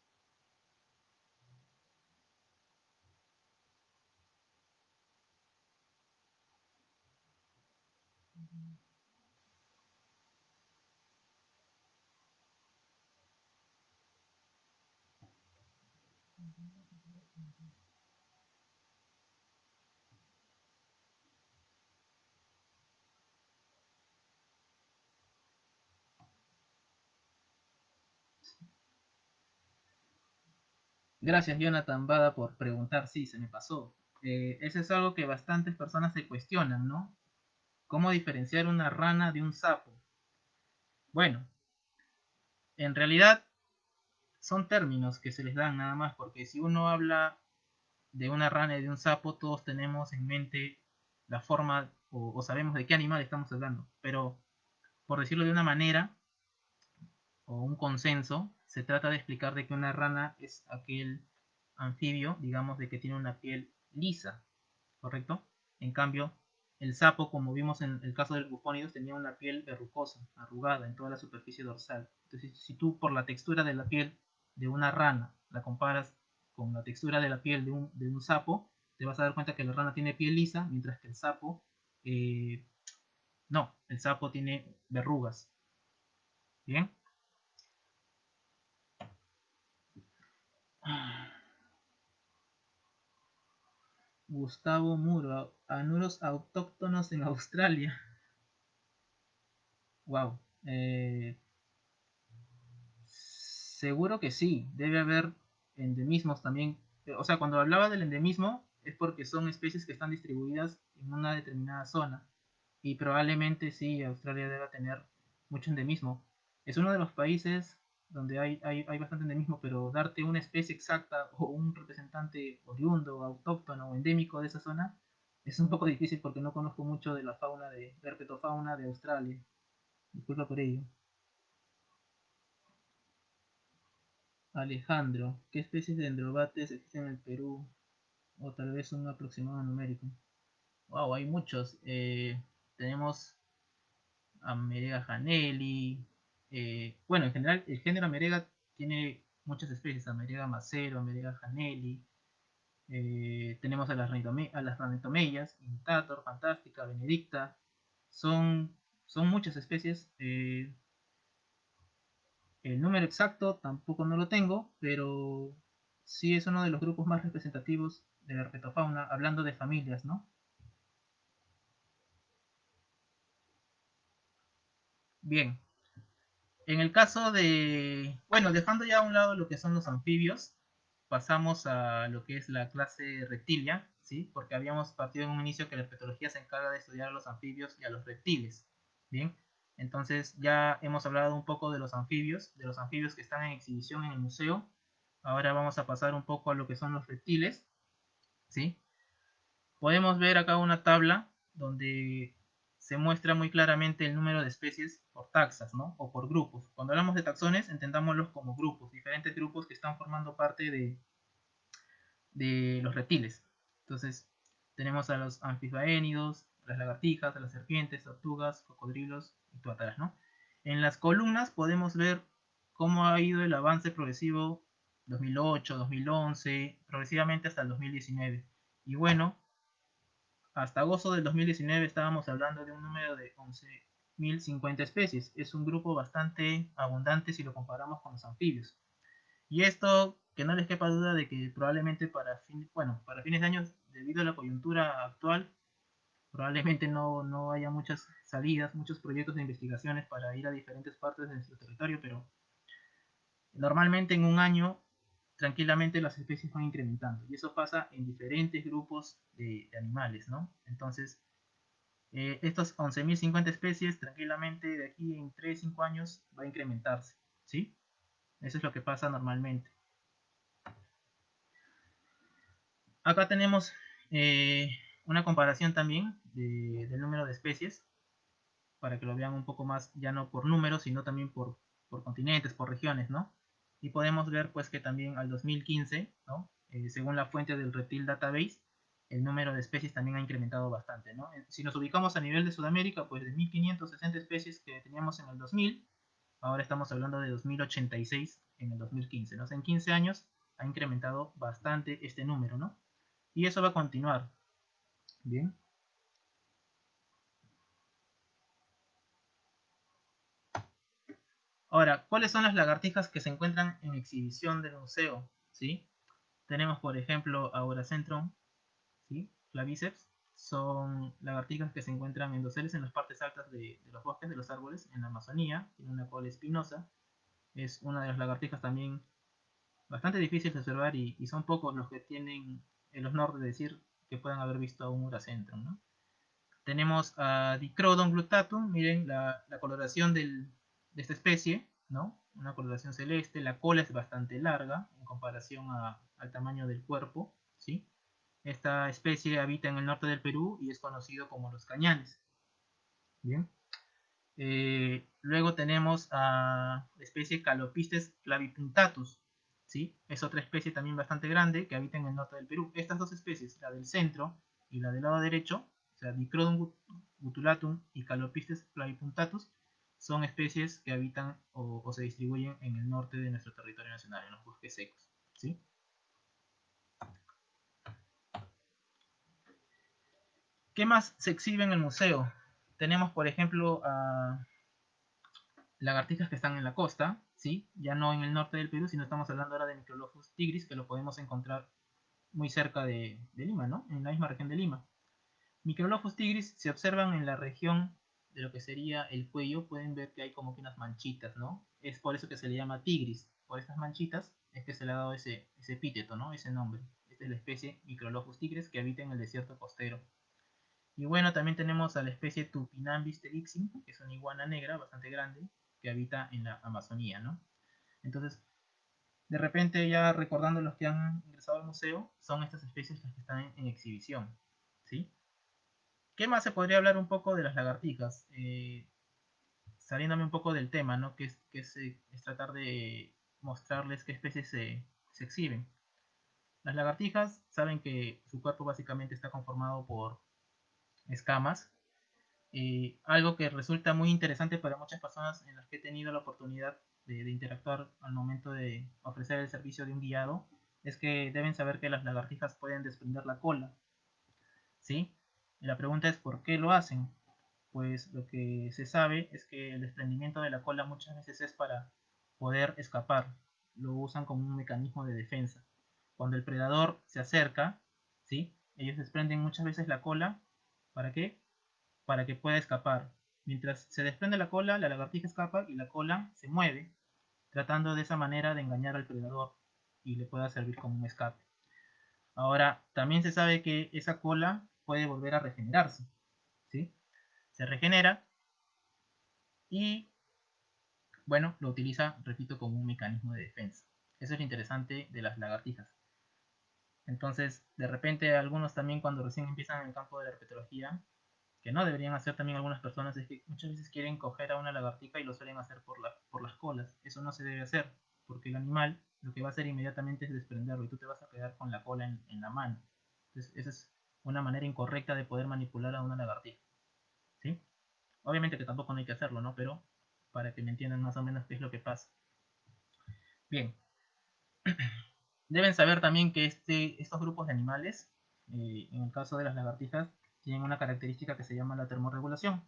Gracias, Jonathan Bada, por preguntar. Sí, se me pasó. Eh, eso es algo que bastantes personas se cuestionan, ¿no? ¿Cómo diferenciar una rana de un sapo? Bueno, en realidad son términos que se les dan nada más, porque si uno habla de una rana y de un sapo, todos tenemos en mente la forma o sabemos de qué animal estamos hablando. Pero, por decirlo de una manera, o un consenso, se trata de explicar de que una rana es aquel anfibio, digamos, de que tiene una piel lisa, ¿correcto? En cambio, el sapo, como vimos en el caso del bufónidos, tenía una piel verrucosa, arrugada en toda la superficie dorsal. Entonces, si tú por la textura de la piel de una rana la comparas con la textura de la piel de un, sapo, te vas a dar cuenta que la rana tiene piel lisa, mientras que el sapo, eh, no, el sapo tiene verrugas. ¿Bien? Gustavo Muro, anuros autóctonos en Australia. Wow. Eh, seguro que sí, debe haber endemismos también. O sea, cuando hablaba del endemismo es porque son especies que están distribuidas en una determinada zona. Y probablemente sí, Australia debe tener mucho endemismo. Es uno de los países donde hay, hay, hay bastante endemismo, pero darte una especie exacta o un representante oriundo, autóctono o endémico de esa zona es un poco difícil porque no conozco mucho de la fauna de, de herpetofauna de Australia. Disculpa por ello. Alejandro, ¿qué especies de dendrobates existen en el Perú? O tal vez un aproximado numérico. Wow, hay muchos. Eh, tenemos a Merega janelli, eh, bueno, en general, el género Amerega tiene muchas especies, Amerega macero, Amerega janelli. Eh, tenemos a las, a las Intator, Fantástica, Benedicta. Son, son muchas especies. Eh, el número exacto tampoco no lo tengo, pero sí es uno de los grupos más representativos de la herpetofauna, hablando de familias, ¿no? Bien, en el caso de, bueno, dejando ya a un lado lo que son los anfibios, pasamos a lo que es la clase reptilia, ¿sí? Porque habíamos partido en un inicio que la herpetología se encarga de estudiar a los anfibios y a los reptiles, ¿bien? Entonces ya hemos hablado un poco de los anfibios, de los anfibios que están en exhibición en el museo. Ahora vamos a pasar un poco a lo que son los reptiles, ¿sí? Podemos ver acá una tabla donde se muestra muy claramente el número de especies por taxas, ¿no? O por grupos. Cuando hablamos de taxones, entendámoslos como grupos, diferentes grupos que están formando parte de, de los reptiles. Entonces, tenemos a los anfibaénidos, las lagartijas, a las serpientes, tortugas, cocodrilos y tuátaras, ¿no? En las columnas podemos ver cómo ha ido el avance progresivo 2008, 2011, progresivamente hasta el 2019. Y bueno, hasta agosto del 2019 estábamos hablando de un número de 11.050 especies. Es un grupo bastante abundante si lo comparamos con los anfibios. Y esto, que no les quepa duda de que probablemente para, fin, bueno, para fines de año, debido a la coyuntura actual, probablemente no, no haya muchas salidas, muchos proyectos de investigaciones para ir a diferentes partes de nuestro territorio, pero normalmente en un año tranquilamente las especies van incrementando y eso pasa en diferentes grupos de, animales, ¿no? Entonces, eh, estos 11.050 especies tranquilamente de aquí en 3-5 años va a incrementarse, ¿sí? Eso es lo que pasa normalmente. Acá tenemos eh, una comparación también del número de especies, para que lo vean un poco más, ya no por números, sino también por, continentes, por regiones, ¿no? Y podemos ver pues que también al 2015, ¿no? Eh, según la fuente del Reptil Database, el número de especies también ha incrementado bastante, ¿no? Si nos ubicamos a nivel de Sudamérica, pues de 1560 especies que teníamos en el 2000, ahora estamos hablando de 2086 en el 2015, ¿no? en 15 años ha incrementado bastante este número, ¿no? Y eso va a continuar. Bien. Ahora, ¿cuáles son las lagartijas que se encuentran en exhibición del museo? ¿Sí? Tenemos, por ejemplo, Auracentrum, ¿sí? Claviceps. Son lagartijas que se encuentran en doseles en las partes altas de, los bosques de los árboles en la Amazonía. Tiene una cola espinosa. Es una de las lagartijas también bastante difícil de observar y, son pocos los que tienen el honor de decir que puedan haber visto a un Uracentrum. Tenemos a Dicrodon glutatum. Miren la coloración del, de esta especie, ¿no? Una coloración celeste, la cola es bastante larga en comparación al tamaño del cuerpo, ¿sí? Esta especie habita en el norte del Perú y es conocido como los cañanes. Bien. Eh, luego tenemos a la especie Calopistes clavipuntatus, ¿sí? Es otra especie también bastante grande que habita en el norte del Perú. Estas dos especies, la del centro y la del lado derecho, o sea, Dicrodon gutulatum y Calopistes clavipuntatus, son especies que habitan o, se distribuyen en el norte de nuestro territorio nacional, en los bosques secos. ¿sí? ¿Qué más se exhibe en el museo? Tenemos, por ejemplo, lagartijas que están en la costa, ¿sí? ya no en el norte del Perú, sino estamos hablando ahora de Microlophus tigris, que lo podemos encontrar muy cerca de, de Lima, ¿no? en la misma región de Lima. Microlophus tigris se observan en la región de lo que sería el cuello, pueden ver que hay como que unas manchitas, ¿no? Es por eso que se le llama tigris. Por estas manchitas es que se le ha dado ese, ese epíteto, ¿no? Ese nombre. Esta es la especie Microlophus tigris que habita en el desierto costero. Y bueno, también tenemos a la especie Tupinambis terixim, que es una iguana negra bastante grande, que habita en la Amazonía, ¿no? Entonces, de repente ya recordando los que han ingresado al museo, son estas especies las que están en, en exhibición, ¿sí? ¿Qué más se podría hablar un poco de las lagartijas? Eh, saliéndome un poco del tema, ¿no? Que, es, eh, tratar de mostrarles qué especies se, exhiben. Las lagartijas saben que su cuerpo básicamente está conformado por escamas. Eh, algo que resulta muy interesante para muchas personas en las que he tenido la oportunidad de, interactuar al momento de ofrecer el servicio de un guiado es que deben saber que las lagartijas pueden desprender la cola. ¿Sí? La pregunta es ¿por qué lo hacen? Pues lo que se sabe es que el desprendimiento de la cola muchas veces es para poder escapar. Lo usan como un mecanismo de defensa. Cuando el predador se acerca, ¿sí? ellos desprenden muchas veces la cola. ¿Para qué? Para que pueda escapar. Mientras se desprende la cola, la lagartija escapa y la cola se mueve, tratando de esa manera de engañar al predador y le pueda servir como un escape. Ahora, también se sabe que esa cola puede volver a regenerarse. ¿sí? Se regenera y, bueno, lo utiliza, repito, como un mecanismo de defensa. Eso es lo interesante de las lagartijas. Entonces, de repente, algunos también cuando recién empiezan en el campo de la herpetología, que no deberían hacer también algunas personas, es que muchas veces quieren coger a una lagartija y lo suelen hacer por, la, por las colas. Eso no se debe hacer, porque el animal lo que va a hacer inmediatamente es desprenderlo y tú te vas a quedar con la cola en, en la mano. Entonces, eso es una manera incorrecta de poder manipular a una lagartija. ¿Sí? Obviamente que tampoco no hay que hacerlo, ¿no? Pero para que me entiendan más o menos qué es lo que pasa. Bien. Deben saber también que este, estos grupos de animales, eh, en el caso de las lagartijas, tienen una característica que se llama la termorregulación.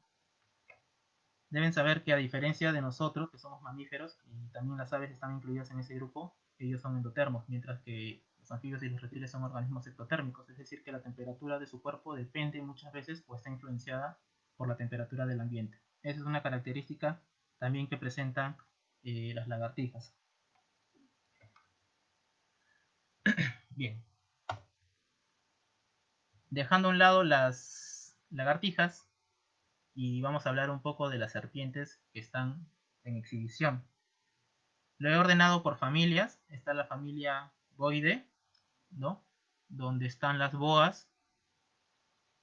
Deben saber que a diferencia de nosotros, que somos mamíferos, y también las aves están incluidas en ese grupo, ellos son endotermos, mientras que los anfibios y los reptiles son organismos ectotérmicos, es decir, que la temperatura de su cuerpo depende muchas veces o está influenciada por la temperatura del ambiente. Esa es una característica también que presentan eh, las lagartijas. Bien. Dejando a un lado las lagartijas y vamos a hablar un poco de las serpientes que están en exhibición. Lo he ordenado por familias. Está la familia Boide, Donde están las boas,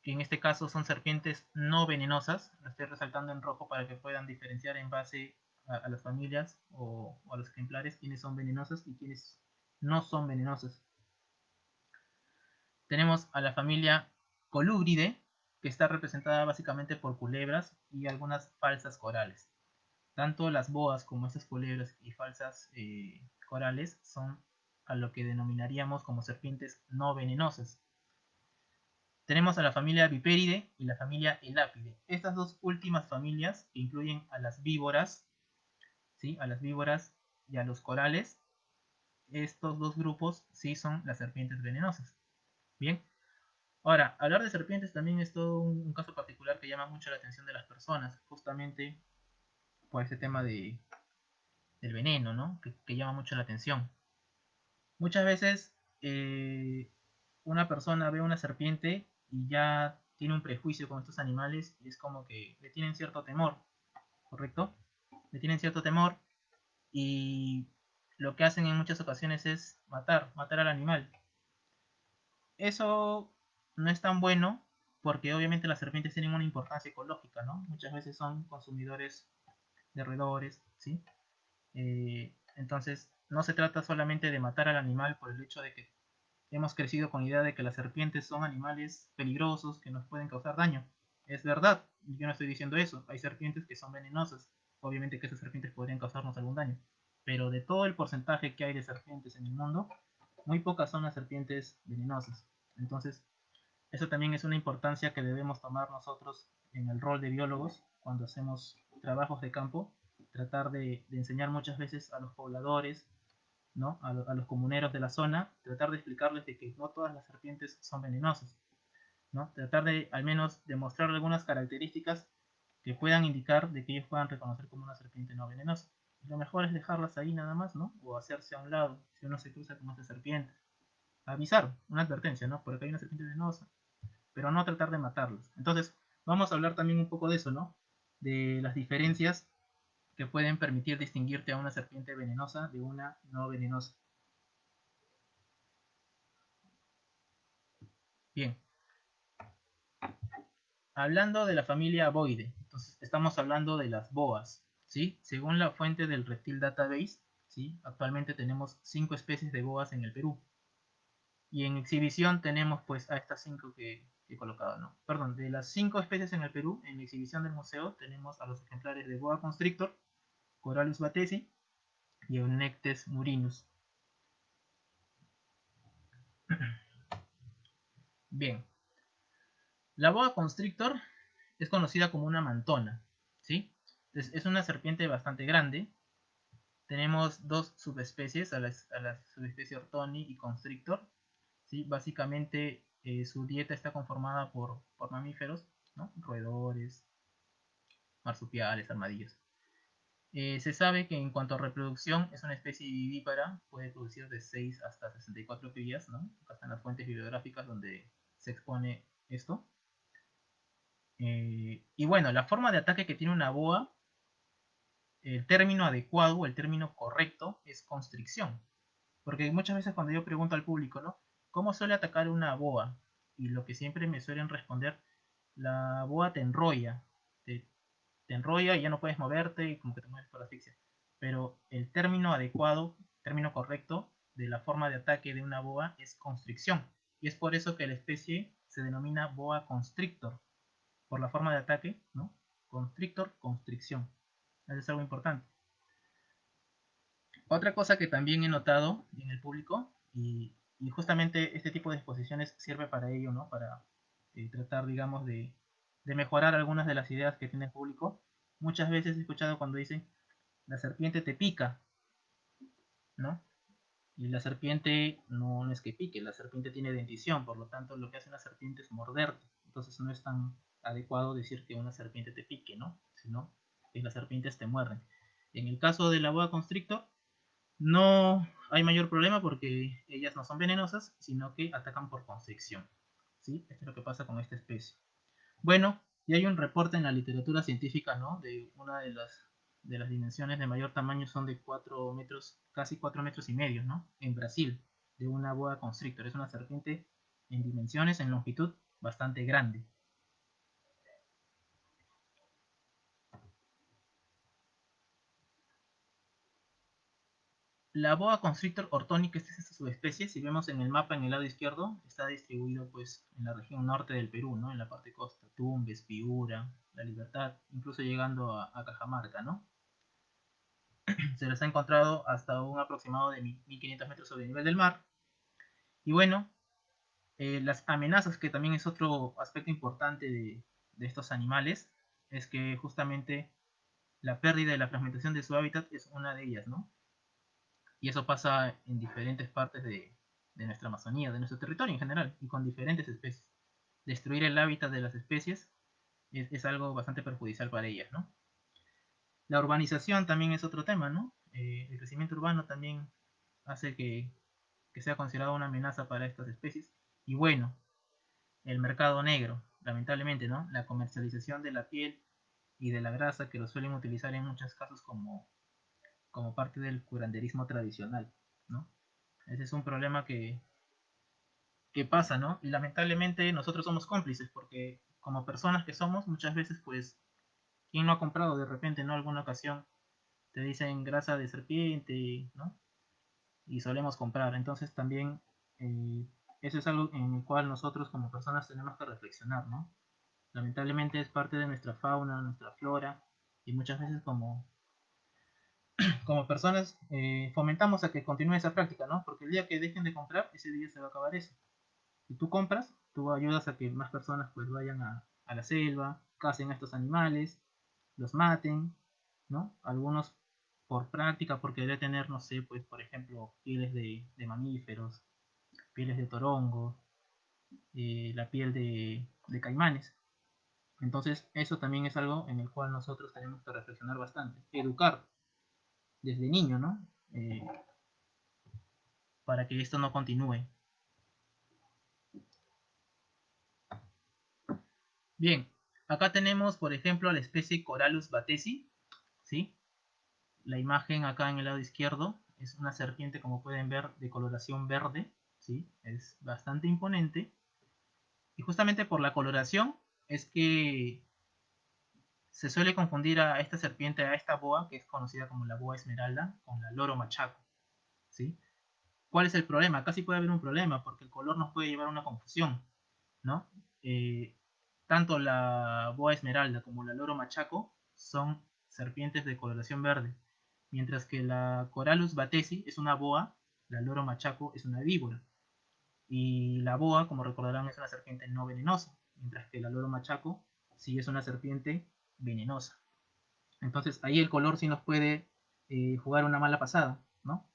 que en este caso son serpientes no venenosas. Lo estoy resaltando en rojo para que puedan diferenciar en base a, las familias o, a los ejemplares quiénes son venenosas y quiénes no son venenosas. Tenemos a la familia Colúbride, que está representada básicamente por culebras y algunas falsas corales. Tanto las boas como estas culebras y falsas eh, corales son a lo que denominaríamos como serpientes no venenosas. Tenemos a la familia Viperide y la familia Elápide. Estas dos últimas familias que incluyen a las víboras, ¿sí? a las víboras y a los corales, estos dos grupos sí son las serpientes venenosas. Bien, ahora, hablar de serpientes también es todo un, caso particular que llama mucho la atención de las personas, justamente por ese tema de, del veneno, ¿no? Que, llama mucho la atención. Muchas veces eh, una persona ve una serpiente y ya tiene un prejuicio con estos animales y es como que le tienen cierto temor, ¿correcto? Le tienen cierto temor y lo que hacen en muchas ocasiones es matar, matar al animal. Eso no es tan bueno porque obviamente las serpientes tienen una importancia ecológica, ¿no? Muchas veces son consumidores de roedores, ¿sí? Eh, entonces, no se trata solamente de matar al animal por el hecho de que hemos crecido con la idea de que las serpientes son animales peligrosos que nos pueden causar daño. Es verdad, yo no estoy diciendo eso. Hay serpientes que son venenosas. Obviamente que esas serpientes podrían causarnos algún daño. Pero de todo el porcentaje que hay de serpientes en el mundo, muy pocas son las serpientes venenosas. Entonces, eso también es una importancia que debemos tomar nosotros en el rol de biólogos cuando hacemos trabajos de campo. Tratar de, enseñar muchas veces a los pobladores, ¿no? A, los comuneros de la zona, tratar de explicarles de que no todas las serpientes son venenosas. ¿no? Tratar de al menos demostrar algunas características que puedan indicar de que ellos puedan reconocer como una serpiente no venenosa. Lo mejor es dejarlas ahí nada más, ¿no? O hacerse a un lado si uno se cruza con esa serpiente. Avisar, una advertencia, ¿no? Porque hay una serpiente venenosa. Pero no tratar de matarlos. Entonces, vamos a hablar también un poco de eso, ¿no? De las diferencias que pueden permitir distinguirte a una serpiente venenosa de una no venenosa. Bien. Hablando de la familia Boide, entonces estamos hablando de las boas. Según la fuente del Reptil Database, ¿sí? actualmente tenemos 5 especies de boas en el Perú. Y en exhibición tenemos pues a estas 5 que, he colocado, ¿no? Perdón, de las 5 especies en el Perú, en exhibición del museo tenemos a los ejemplares de boa constrictor, Corallus batesi y Eunectes murinus. Bien. La boa constrictor es conocida como una mantona, ¿sí? es una serpiente bastante grande. Tenemos dos subespecies, a la, subespecie Ortoni y Constrictor. ¿sí? Básicamente eh, su dieta está conformada por, mamíferos, roedores, marsupiales, armadillos. Eh, se sabe que en cuanto a reproducción es una especie vivípara, puede producir de 6 hasta 64 crías, ¿no? Acá están las fuentes bibliográficas donde se expone esto. Eh, y bueno, la forma de ataque que tiene una boa el término adecuado el término correcto es constricción. Porque muchas veces cuando yo pregunto al público, ¿no? ¿Cómo suele atacar una boa? Y lo que siempre me suelen responder, la boa te enrolla. Te, enrolla y ya no puedes moverte y como que te mueves por asfixia. Pero el término adecuado, término correcto de la forma de ataque de una boa es constricción. Y es por eso que la especie se denomina boa constrictor. Por la forma de ataque, ¿no? Constrictor, constricción. Eso es algo importante. Otra cosa que también he notado en el público, y, justamente este tipo de exposiciones sirve para ello, ¿no? Para eh, tratar, digamos, de, de mejorar algunas de las ideas que tiene el público. Muchas veces he escuchado cuando dicen, la serpiente te pica, ¿no? Y la serpiente no, es que pique, la serpiente tiene dentición, por lo tanto lo que hace una serpiente es morderte. Entonces no es tan adecuado decir que una serpiente te pique, ¿no? Sino que las serpientes te muerden. En el caso de la boa constrictor, no hay mayor problema porque ellas no son venenosas, sino que atacan por constricción. ¿sí? Esto es lo que pasa con esta especie. Bueno, y hay un reporte en la literatura científica, ¿no? De una de las, de las dimensiones de mayor tamaño son de 4 metros, casi 4 metros y medio, ¿no? En Brasil, de una boa constrictor. Es una serpiente en dimensiones, en longitud, bastante grande. La boa constrictor ortónica es esta subespecie, si vemos en el mapa en el lado izquierdo, está distribuido pues en la región norte del Perú, ¿no? En la parte costa, Tumbes, Piura, La Libertad, incluso llegando a, Cajamarca, ¿no? Se les ha encontrado hasta un aproximado de 1500 metros sobre el nivel del mar. Y bueno, eh, las amenazas, que también es otro aspecto importante de, de estos animales, es que justamente la pérdida y la fragmentación de su hábitat es una de ellas, ¿no? Y eso pasa en diferentes partes de, nuestra Amazonía, de nuestro territorio en general, y con diferentes especies. Destruir el hábitat de las especies es, algo bastante perjudicial para ellas, ¿no? La urbanización también es otro tema, ¿no? Eh, el crecimiento urbano también hace que, que sea considerado una amenaza para estas especies. Y bueno, el mercado negro, lamentablemente, ¿no? La comercialización de la piel y de la grasa que lo suelen utilizar en muchos casos como como parte del curanderismo tradicional, ¿no? Ese es un problema que, que pasa, ¿no? Y lamentablemente nosotros somos cómplices porque como personas que somos, muchas veces pues, ¿quién no ha comprado de repente, ¿no? Alguna ocasión te dicen grasa de serpiente, ¿no? Y solemos comprar. Entonces también eh, eso es algo en el cual nosotros como personas tenemos que reflexionar, ¿no? Lamentablemente es parte de nuestra fauna, nuestra flora, y muchas veces como como personas eh, fomentamos a que continúe esa práctica, ¿no? Porque el día que dejen de comprar, ese día se va a acabar eso. Si tú compras, tú ayudas a que más personas pues vayan a, la selva, casen a estos animales, los maten, ¿no? Algunos por práctica, porque debe tener, no sé, pues por ejemplo, pieles de, mamíferos, pieles de torongo, eh, la piel de, de caimanes. Entonces, eso también es algo en el cual nosotros tenemos que reflexionar bastante. Educar desde niño, ¿no? Eh, para que esto no continúe. Bien, acá tenemos, por ejemplo, a la especie Corallus batesi, ¿sí? La imagen acá en el lado izquierdo es una serpiente, como pueden ver, de coloración verde, ¿sí? Es bastante imponente. Y justamente por la coloración es que se suele confundir a esta serpiente, a esta boa, que es conocida como la boa esmeralda, con la loro machaco. ¿sí? ¿Cuál es el problema? Sí puede haber un problema, porque el color nos puede llevar a una confusión. ¿no? Eh, tanto la boa esmeralda como la loro machaco son serpientes de coloración verde, mientras que la Corallus batesi es una boa, la loro machaco es una víbora. Y la boa, como recordarán, es una serpiente no venenosa, mientras que la loro machaco sí es una serpiente venenosa. Entonces ahí el color sí nos puede eh, jugar una mala pasada, ¿no?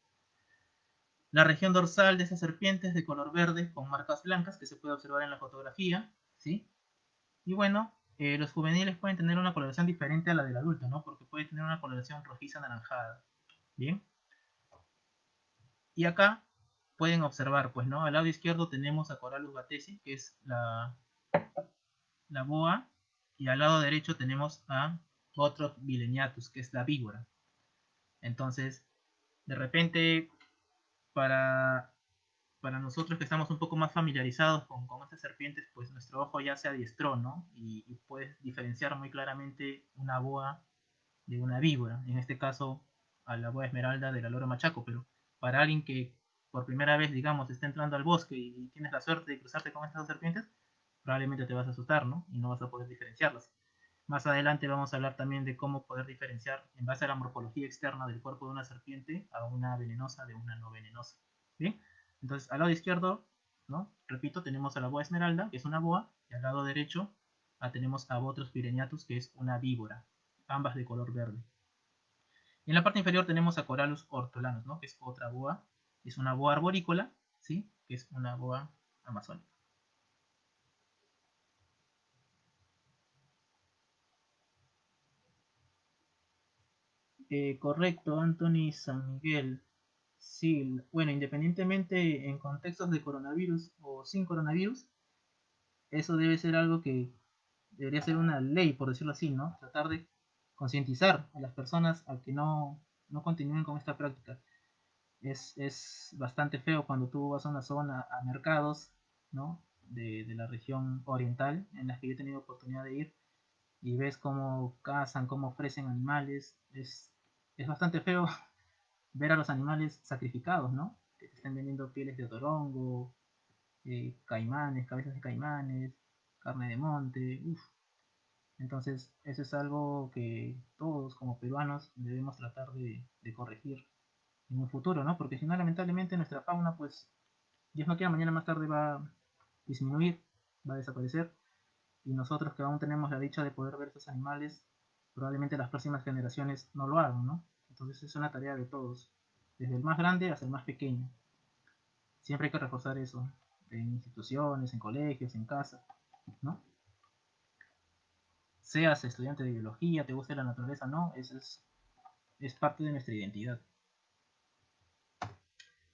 La región dorsal de esa serpiente es de color verde con marcas blancas que se puede observar en la fotografía, ¿sí? Y bueno, eh, los juveniles pueden tener una coloración diferente a la del adulto, ¿no? Porque puede tener una coloración rojiza anaranjada, ¿bien? Y acá pueden observar, pues, ¿no? Al lado izquierdo tenemos a Corallus batesi, que es la, la boa y al lado derecho tenemos a otro Vileniatus, que es la víbora. Entonces, de repente, para, para nosotros que estamos un poco más familiarizados con, con estas serpientes, pues nuestro ojo ya se adiestró, ¿no? Y, puedes diferenciar muy claramente una boa de una víbora. En este caso, a la boa esmeralda de la loro machaco, pero para alguien que por primera vez, digamos, está entrando al bosque y, tienes la suerte de cruzarte con estas serpientes, probablemente te vas a asustar, ¿no? Y no vas a poder diferenciarlas. Más adelante vamos a hablar también de cómo poder diferenciar en base a la morfología externa del cuerpo de una serpiente a una venenosa de una no venenosa. Bien, entonces al lado izquierdo, ¿no? repito, tenemos a la boa esmeralda, que es una boa, y al lado derecho tenemos a Botros pireniatus, que es una víbora, ambas de color verde. en la parte inferior tenemos a Corallus ortolanus, ¿no? que es otra boa, es una boa arborícola, ¿sí? que es una boa amazónica. Eh, correcto, Anthony San Miguel. Sí, bueno, independientemente en contextos de coronavirus o sin coronavirus, eso debe ser algo que debería ser una ley, por decirlo así, ¿no? Tratar de concientizar a las personas a que no, no continúen con esta práctica. Es, es, bastante feo cuando tú vas a una zona, a mercados, ¿no? De, de, la región oriental, en las que yo he tenido oportunidad de ir, y ves cómo cazan, cómo ofrecen animales. Es, es bastante feo ver a los animales sacrificados, ¿no? Que te estén vendiendo pieles de otorongo, eh, caimanes, cabezas de caimanes, carne de monte, Entonces, eso es algo que todos como peruanos debemos tratar de, corregir en un futuro, ¿no? Porque si no, lamentablemente nuestra fauna, pues, Dios no quiera, mañana más tarde va a disminuir, va a desaparecer. Y nosotros que aún tenemos la dicha de poder ver esos animales, probablemente las próximas generaciones no lo hagan, ¿no? Entonces es una tarea de todos, desde el más grande hasta el más pequeño. Siempre hay que reforzar eso, en instituciones, en colegios, en casa, ¿no? Seas estudiante de biología, te guste la naturaleza, no, eso es, es parte de nuestra identidad.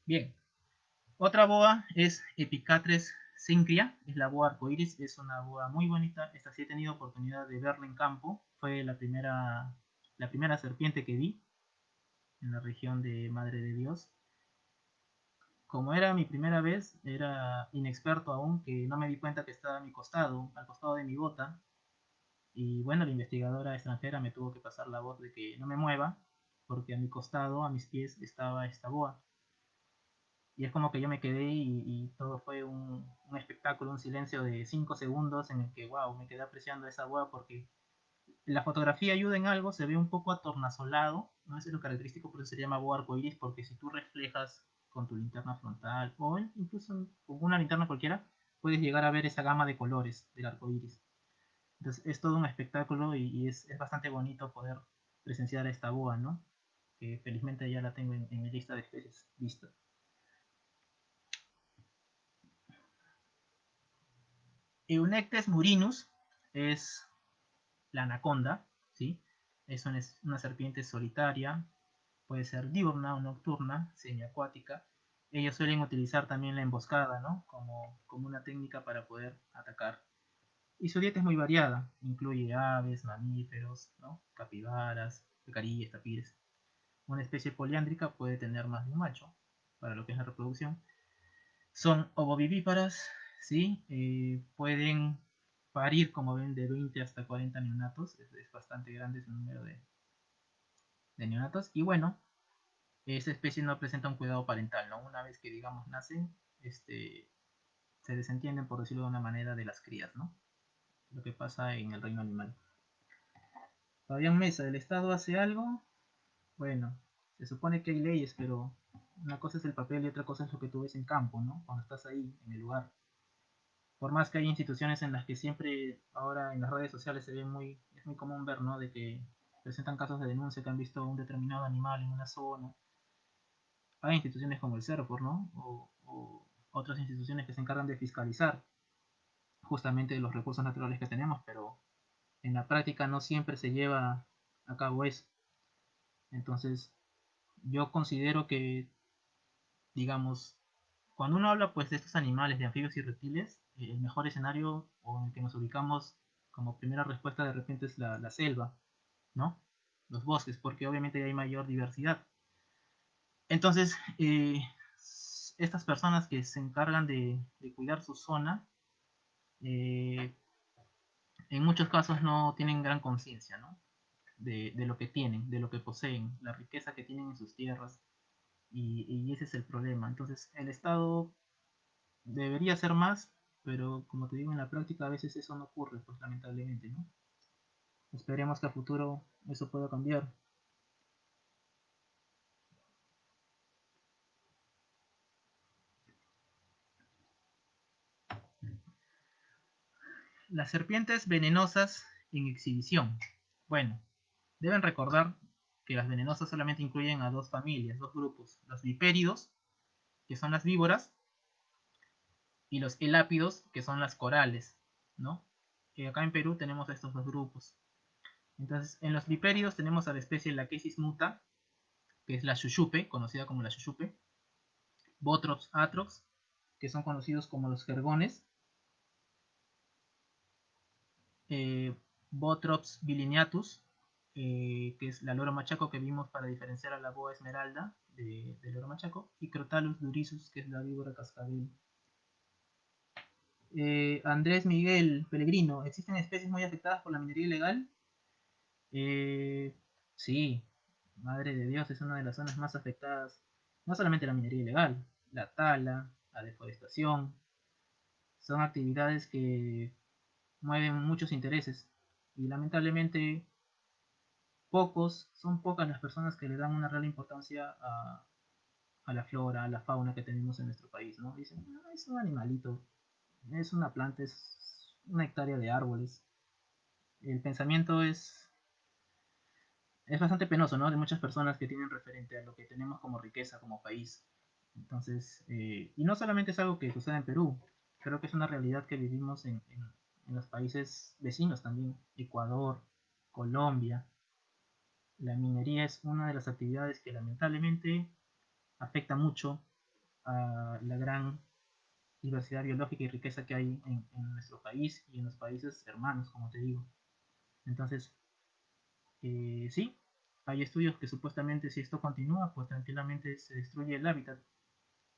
Bien, otra boa es Epicatres Syncria, es la boa arcoiris, es una boa muy bonita. Esta sí he tenido oportunidad de verla en campo, fue la primera, la primera serpiente que vi en la región de Madre de Dios como era mi primera vez, era inexperto aún, que no me di cuenta que estaba a mi costado, al costado de mi bota. Y bueno, la investigadora extranjera me tuvo que pasar la voz de que no me mueva, porque a mi costado, a mis pies, estaba esta boa. Y es como que yo me quedé y, todo fue un, un, espectáculo, un silencio de 5 segundos en el que, wow, me quedé apreciando esa boa porque la fotografía ayuda en algo, se ve un poco atornasolado, no es lo característico, por eso se llama boa arcoiris, porque si tú reflejas con tu linterna frontal o incluso con una linterna cualquiera, puedes llegar a ver esa gama de colores del arco iris. Entonces es todo un espectáculo y, es, bastante bonito poder presenciar esta boa, ¿no? Que felizmente ya la tengo en, mi lista de especies vistas. Eunectes murinus es la anaconda, ¿sí? Es una serpiente solitaria, puede ser diurna o nocturna, semiacuática. Ellos suelen utilizar también la emboscada, ¿no? Como, como una técnica para poder atacar. Y su dieta es muy variada, incluye aves, mamíferos, ¿no? capibaras, pecarillas, tapires. Una especie poliándrica puede tener más de un macho, para lo que es la reproducción. Son ovovivíparas, ¿sí? Eh, pueden parir, como ven, de 20 hasta 40 neonatos. Es, bastante grande ese número de, de neonatos. Y bueno, esa especie no presenta un cuidado parental, ¿no? Una vez que, digamos, nacen, este, se desentienden, por decirlo de una manera, de las crías, ¿no? Lo que pasa en el reino animal. Fabián Mesa, ¿el Estado hace algo? Bueno, se supone que hay leyes, pero una cosa es el papel y otra cosa es lo que tú ves en campo, ¿no? Cuando estás ahí, en el lugar. Por más que hay instituciones en las que siempre, ahora en las redes sociales se ve muy, es muy común ver, ¿no? De que presentan casos de denuncia que han visto un determinado animal en una zona. Hay instituciones como el CERFOR, ¿no? O, otras instituciones que se encargan de fiscalizar justamente los recursos naturales que tenemos, pero en la práctica no siempre se lleva a cabo eso. Entonces, yo considero que, digamos, cuando uno habla pues de estos animales, de anfibios y reptiles, el mejor escenario o en el que nos ubicamos como primera respuesta de repente es la selva, ¿no? Los bosques, porque obviamente hay mayor diversidad. Entonces, eh, estas personas que se encargan de, cuidar su zona, eh, en muchos casos no tienen gran conciencia, ¿no? De, lo que tienen, de lo que poseen, la riqueza que tienen en sus tierras, y, y ese es el problema. Entonces, el Estado debería hacer más, pero como te digo, en la práctica a veces eso no ocurre, pues lamentablemente, ¿no? Esperemos que a futuro eso pueda cambiar. Las serpientes venenosas en exhibición. Bueno, deben recordar que las venenosas solamente incluyen a dos familias, dos grupos. Los vipéridos, que son las víboras, y los elápidos, que son las corales, ¿no? Que acá en Perú tenemos estos dos grupos. Entonces, en los vipéridos tenemos a la especie Lachesis muta, que es la chuchupe, conocida como la chuchupe, Botrops atrox, que son conocidos como los jergones, eh, Botrops bilineatus, eh, que es la loro machaco que vimos para diferenciar a la boa esmeralda de, loro machaco, y Crotalus durisus, que es la víbora cascabel. Eh, Andrés Miguel Pellegrino, ¿existen especies muy afectadas por la minería ilegal? sí, madre de Dios, es una de las zonas más afectadas, no solamente la minería ilegal, la tala, la deforestación, son actividades que mueven muchos intereses y lamentablemente pocos, son pocas las personas que le dan una real importancia a, la flora, a la fauna que tenemos en nuestro país, ¿no? Dicen, ah, es un animalito, es una planta, es una hectárea de árboles. El pensamiento es, es bastante penoso, ¿no? De muchas personas que tienen referente a lo que tenemos como riqueza, como país. Entonces, eh, y no solamente es algo que sucede en Perú, creo que es una realidad que vivimos en, en los países vecinos también, Ecuador, Colombia. La minería es una de las actividades que lamentablemente afecta mucho a la gran diversidad biológica y riqueza que hay en, nuestro país y en los países hermanos, como te digo. Entonces, eh, sí, hay estudios que supuestamente si esto continúa, pues tranquilamente se destruye el hábitat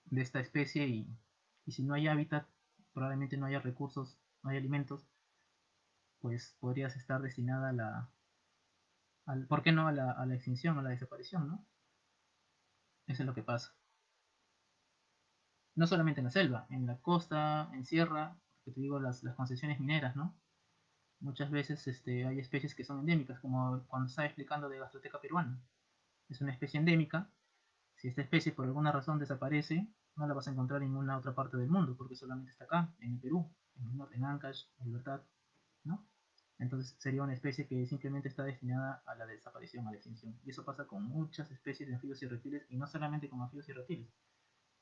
de esta especie y, y si no hay hábitat, probablemente no haya recursos no hay alimentos, pues podrías estar destinada a la, ¿por qué no a la, a la extinción, a la desaparición, no? Eso es lo que pasa. No solamente en la selva, en la costa, en sierra, que te digo, las, las concesiones mineras, ¿no? Muchas veces este, hay especies que son endémicas, como cuando estaba explicando de Gastroteca peruana. Es una especie endémica. Si esta especie por alguna razón desaparece, no la vas a encontrar en ninguna otra parte del mundo, porque solamente está acá, en el Perú en Ancash, en Libertad, ¿no? Entonces sería una especie que simplemente está destinada a la desaparición, a la extinción. Y eso pasa con muchas especies de anfibios y reptiles, y no solamente con anfibios y reptiles,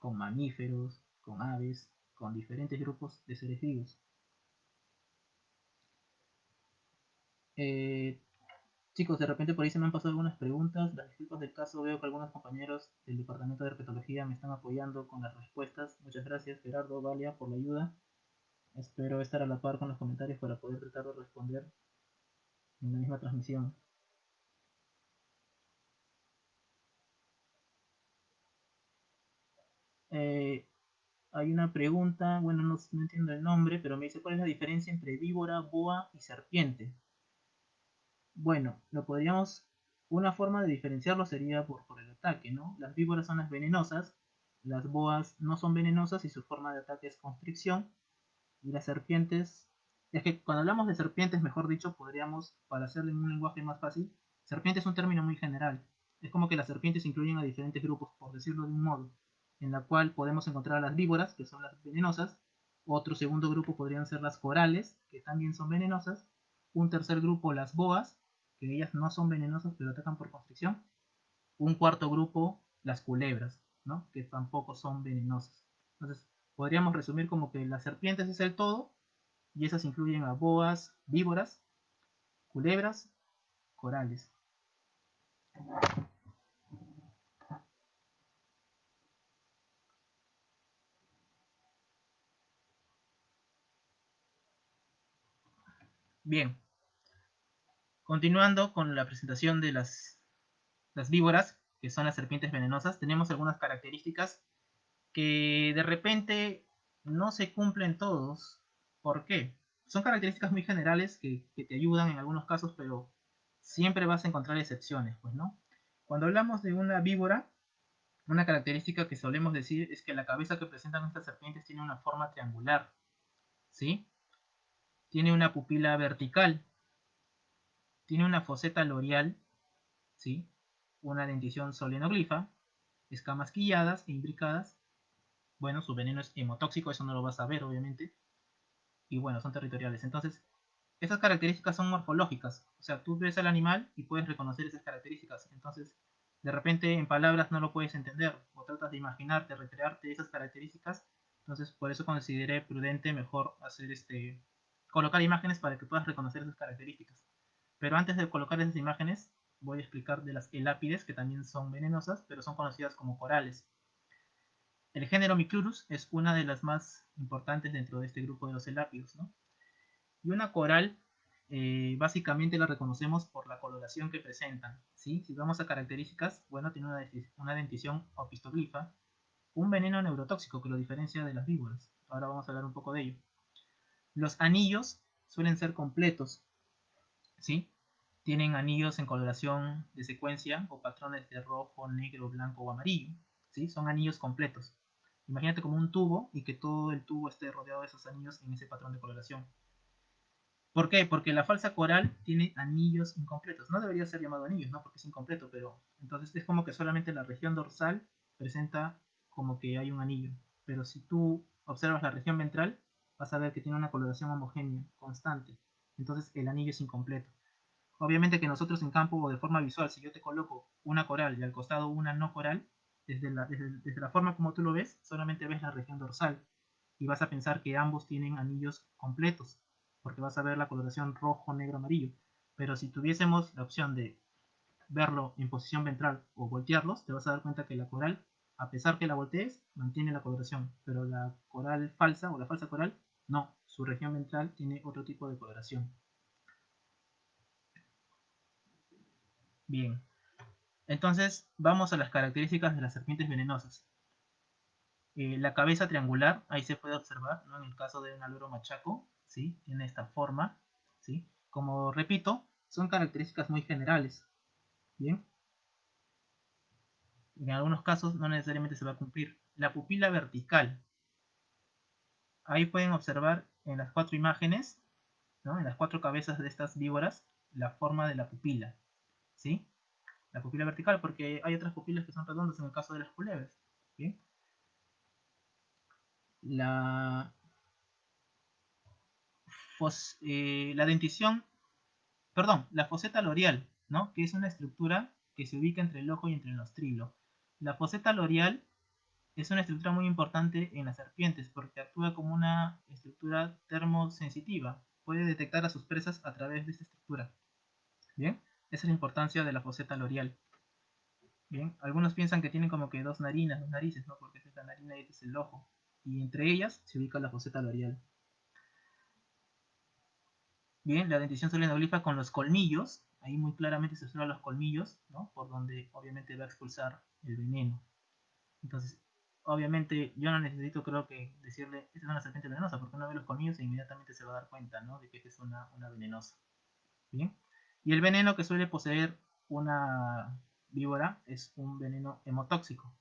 con mamíferos, con aves, con diferentes grupos de seres vivos. Eh, chicos, de repente por ahí se me han pasado algunas preguntas. Las disculpas del caso, veo que algunos compañeros del departamento de herpetología me están apoyando con las respuestas. Muchas gracias, Gerardo, Valia, por la ayuda. Espero estar a la par con los comentarios para poder tratar de responder en la misma transmisión. Eh, hay una pregunta, bueno, no, entiendo el nombre, pero me dice cuál es la diferencia entre víbora, boa y serpiente. Bueno, lo podríamos, una forma de diferenciarlo sería por, por el ataque, ¿no? Las víboras son las venenosas, las boas no son venenosas y su forma de ataque es constricción, y las serpientes, es que cuando hablamos de serpientes, mejor dicho, podríamos, para hacerlo en un lenguaje más fácil, serpiente es un término muy general. Es como que las serpientes incluyen a diferentes grupos, por decirlo de un modo, en la cual podemos encontrar a las víboras, que son las venenosas, otro segundo grupo podrían ser las corales, que también son venenosas, un tercer grupo las boas, que ellas no son venenosas pero atacan por constricción, un cuarto grupo las culebras, ¿no? que tampoco son venenosas. Entonces, Podríamos resumir como que las serpientes es el todo, y esas incluyen a boas, víboras, culebras, corales. Bien, continuando con la presentación de las, víboras, que son las serpientes venenosas, tenemos algunas características que de repente no se cumplen todos. ¿Por qué? Son características muy generales que, te ayudan en algunos casos, pero siempre vas a encontrar excepciones, pues, ¿no? Cuando hablamos de una víbora, una característica que solemos decir es que la cabeza que presentan estas serpientes tiene una forma triangular, ¿sí? Tiene una pupila vertical, tiene una foseta loreal, ¿sí? una dentición solenoglifa, escamas quilladas e imbricadas. Bueno, su veneno es hemotóxico, eso no lo vas a ver, obviamente. Y bueno, son territoriales. Entonces, esas características son morfológicas. O sea, tú ves al animal y puedes reconocer esas características. Entonces, de repente en palabras no lo puedes entender. O tratas de imaginarte, recrearte esas características. Entonces, por eso consideré prudente mejor hacer este colocar imágenes para que puedas reconocer esas características. Pero antes de colocar esas imágenes, voy a explicar de las elápides, que también son venenosas, pero son conocidas como corales. El género Micrurus es una de las más importantes dentro de este grupo de los elápidos. ¿no? Y una coral, eh, básicamente la reconocemos por la coloración que presentan. ¿sí? Si vamos a características, bueno, tiene una, una dentición opistoglifa, un veneno neurotóxico que lo diferencia de las víboras. Ahora vamos a hablar un poco de ello. Los anillos suelen ser completos, ¿sí? Tienen anillos en coloración de secuencia o patrones de rojo, negro, blanco o amarillo, ¿sí? Son anillos completos. Imagínate como un tubo y que todo el tubo esté rodeado de esos anillos en ese patrón de coloración. ¿Por qué? Porque la falsa coral tiene anillos incompletos. No debería ser llamado anillos, ¿no? Porque es incompleto, pero entonces es como que solamente la región dorsal presenta como que hay un anillo. Pero si tú observas la región ventral, vas a ver que tiene una coloración homogénea, constante. Entonces el anillo es incompleto. Obviamente que nosotros en campo o de forma visual, si yo te coloco una coral y al costado una no coral, desde la, desde, la forma como tú lo ves, solamente ves la región dorsal. Y vas a pensar que ambos tienen anillos completos, porque vas a ver la coloración rojo, negro, amarillo. Pero si tuviésemos la opción de verlo en posición ventral o voltearlos, te vas a dar cuenta que la coral, a pesar que la voltees, mantiene la coloración. Pero la coral falsa o la falsa coral, no. Su región ventral tiene otro tipo de coloración. Bien. Entonces, vamos a las características de las serpientes venenosas. Eh, la cabeza triangular, ahí se puede observar, ¿no? en el caso de un aluro machaco, ¿sí? tiene esta forma. ¿sí? Como repito, son características muy generales. Bien. En algunos casos no necesariamente se va a cumplir. La pupila vertical. Ahí pueden observar en las cuatro imágenes, ¿no? en las cuatro cabezas de estas víboras, la forma de la pupila. ¿sí? La pupila vertical, porque hay otras pupilas que son redondas en el caso de las culebras. La, eh, la dentición, perdón, la foseta loreal, ¿no? que es una estructura que se ubica entre el ojo y entre el nostrilo. La foseta loreal es una estructura muy importante en las serpientes porque actúa como una estructura termosensitiva. Puede detectar a sus presas a través de esta estructura. Bien. Esa es la importancia de la foseta loreal. Bien, algunos piensan que tienen como que dos narinas, dos narices, ¿no? Porque esta es la narina y este es el ojo. Y entre ellas se ubica la foseta loreal. Bien, la dentición solenoglifa con los colmillos. Ahí muy claramente se observan los colmillos, ¿no? Por donde obviamente va a expulsar el veneno. Entonces, obviamente yo no necesito creo que decirle, esta es una serpiente venenosa, porque uno ve los colmillos e inmediatamente se va a dar cuenta, ¿no? De que es una, una venenosa. Bien. Y el veneno que suele poseer una víbora es un veneno hemotóxico.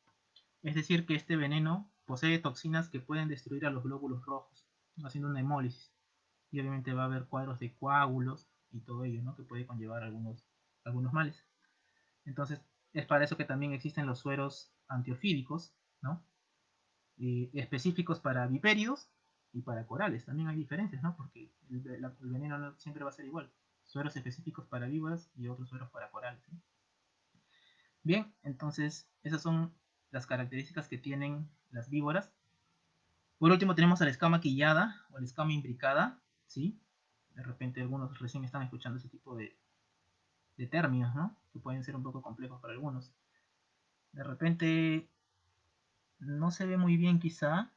Es decir, que este veneno posee toxinas que pueden destruir a los glóbulos rojos, haciendo una hemólisis. Y obviamente va a haber cuadros de coágulos y todo ello, ¿no? que puede conllevar algunos, algunos males. Entonces, es para eso que también existen los sueros antiofídicos, ¿no? Específicos para viperios y para corales. También hay diferencias, ¿no? Porque el, veneno no siempre va a ser igual sueros específicos para víboras y otros sueros para corales. Bien, entonces esas son las características que tienen las víboras. Por último tenemos a la escama quillada o la escama imbricada, ¿sí? De repente algunos recién están escuchando ese tipo de, de términos, ¿no? Que pueden ser un poco complejos para algunos. De repente no se ve muy bien quizá,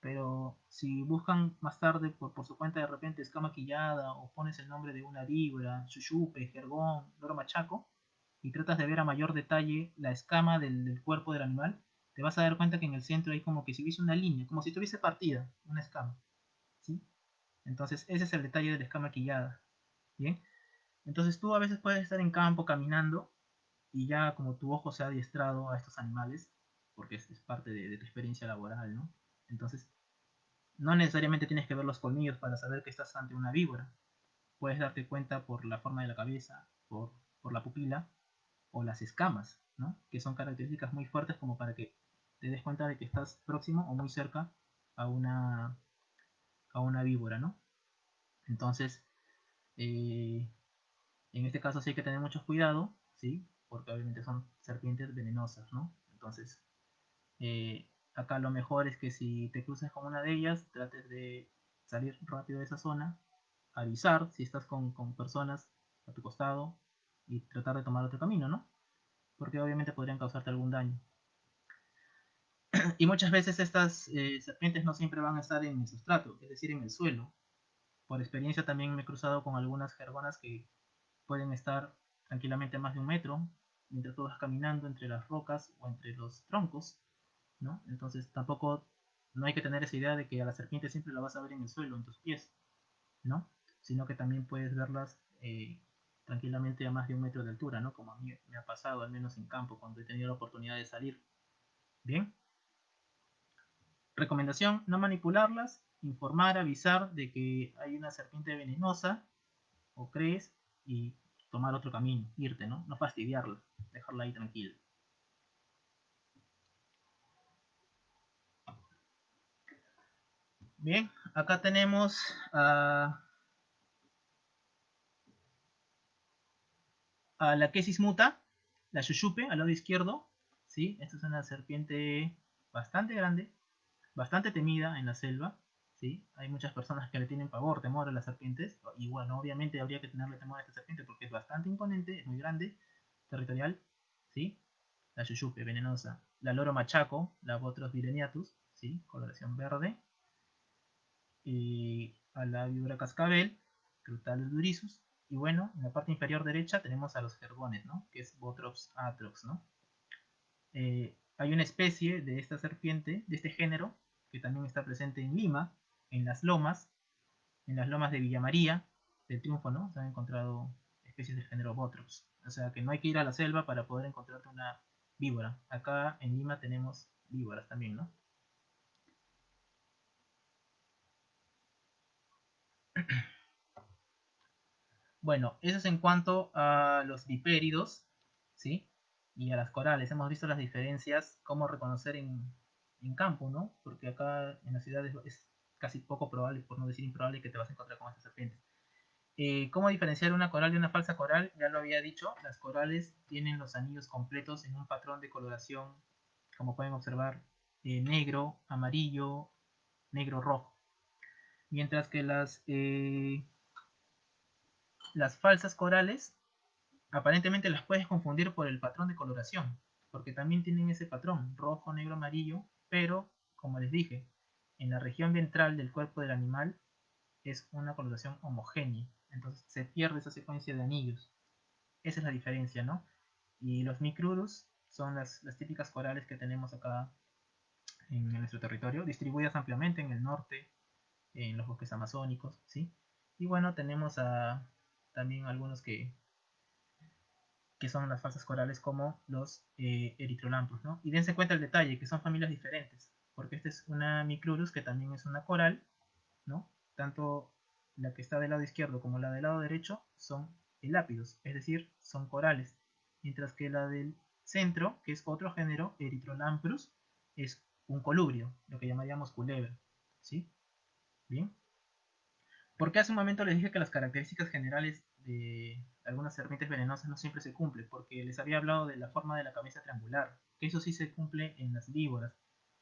pero si buscan más tarde por, su cuenta de repente escama quillada o pones el nombre de una víbora, chuchupe, jergón, loro machaco y tratas de ver a mayor detalle la escama del, cuerpo del animal, te vas a dar cuenta que en el centro hay como que si hubiese una línea, como si tuviese partida, una escama. ¿sí? Entonces ese es el detalle de la escama quillada. ¿Bien? Entonces tú a veces puedes estar en campo caminando y ya como tu ojo se ha adiestrado a estos animales, porque es, parte de, de tu experiencia laboral, ¿no? Entonces, no necesariamente tienes que ver los colmillos para saber que estás ante una víbora. puedes darte cuenta por la forma de la cabeza, por, por la pupila o las escamas, ¿no? que son características muy fuertes como para que te des cuenta de que estás próximo o muy cerca a una, a una víbora. ¿no? Entonces, eh, en este caso sí hay que tener mucho cuidado, ¿sí? porque obviamente son serpientes venenosas. ¿no? Entonces, eh, acá lo mejor es que si te cruces con una de ellas, trates de salir rápido de esa zona, avisar si estás con, personas a tu costado y tratar de tomar otro camino, ¿no? Porque obviamente podrían causarte algún daño. y muchas veces estas eh, serpientes no siempre van a estar en el sustrato, es decir, en el suelo. Por experiencia también me he cruzado con algunas jergonas que pueden estar tranquilamente más de un metro mientras tú vas caminando entre las rocas o entre los troncos, ¿no? Entonces tampoco no hay que tener esa idea de que a la serpiente siempre la vas a ver en el suelo, en tus pies, ¿no? Sino que también puedes verlas eh, tranquilamente a más de un metro de altura, ¿no? Como a mí me ha pasado, al menos en campo, cuando he tenido la oportunidad de salir. Bien. Recomendación, no manipularlas, informar, avisar de que hay una serpiente venenosa, o crees, y tomar otro camino, irte, ¿no? No fastidiarla, dejarla ahí tranquila. Bien, acá tenemos a, la Quesis muta, la Shushupe, al lado izquierdo. ¿sí? Esta es una serpiente bastante grande, bastante temida en la selva. ¿sí? Hay muchas personas que le tienen pavor, temor a las serpientes. Y bueno, obviamente habría que tenerle temor a esta serpiente porque es bastante imponente, es muy grande, territorial. ¿sí? La Shushupe, venenosa. La Loro Machaco, la Botros vireniatus, ¿sí? coloración verde a la víbora cascabel, Crutalis durisus, y bueno, en la parte inferior derecha tenemos a los jergones, ¿no? que es Botrops atrox. ¿no? Eh, hay una especie de esta serpiente, de este género, que también está presente en Lima, en las lomas, en las lomas de Villa María, del Triunfo, ¿no? Se han encontrado especies del género Botrops. O sea que no hay que ir a la selva para poder encontrarte una víbora. Acá en Lima tenemos víboras también, ¿no? Bueno, eso es en cuanto a los vipéridos, ¿sí? Y a las corales. Hemos visto las diferencias, cómo reconocer en, campo, ¿no? Porque acá en la ciudad es, casi poco probable, por no decir improbable, que te vas a encontrar con estas serpientes. Eh, ¿Cómo diferenciar una coral de una falsa coral? Ya lo había dicho, las corales tienen los anillos completos en un patrón de coloración, como pueden observar, eh, negro, amarillo, negro, rojo. Mientras que las, eh, las falsas corales aparentemente las puedes confundir por el patrón de coloración, porque también tienen ese patrón, rojo, negro, amarillo, pero, como les dije, en la región ventral del cuerpo del animal es una coloración homogénea, entonces se pierde esa secuencia de anillos. Esa es la diferencia, ¿no? Y los micrurus son las, las típicas corales que tenemos acá en nuestro territorio, distribuidas ampliamente en el norte, en los bosques amazónicos, ¿sí? Y bueno, tenemos a, también algunos que, que son las falsas corales como los eh, ¿no? Y dense cuenta el detalle, que son familias diferentes, porque esta es una micrurus que también es una coral, ¿no? Tanto la que está del lado izquierdo como la del lado derecho son elápidos, es decir, son corales, mientras que la del centro, que es otro género, Erythrolamprus, es un colubrio, lo que llamaríamos culebra, ¿sí? Bien. Porque hace un momento les dije que las características generales de algunas serpientes venenosas no siempre se cumplen, porque les había hablado de la forma de la cabeza triangular, que eso sí se cumple en las víboras,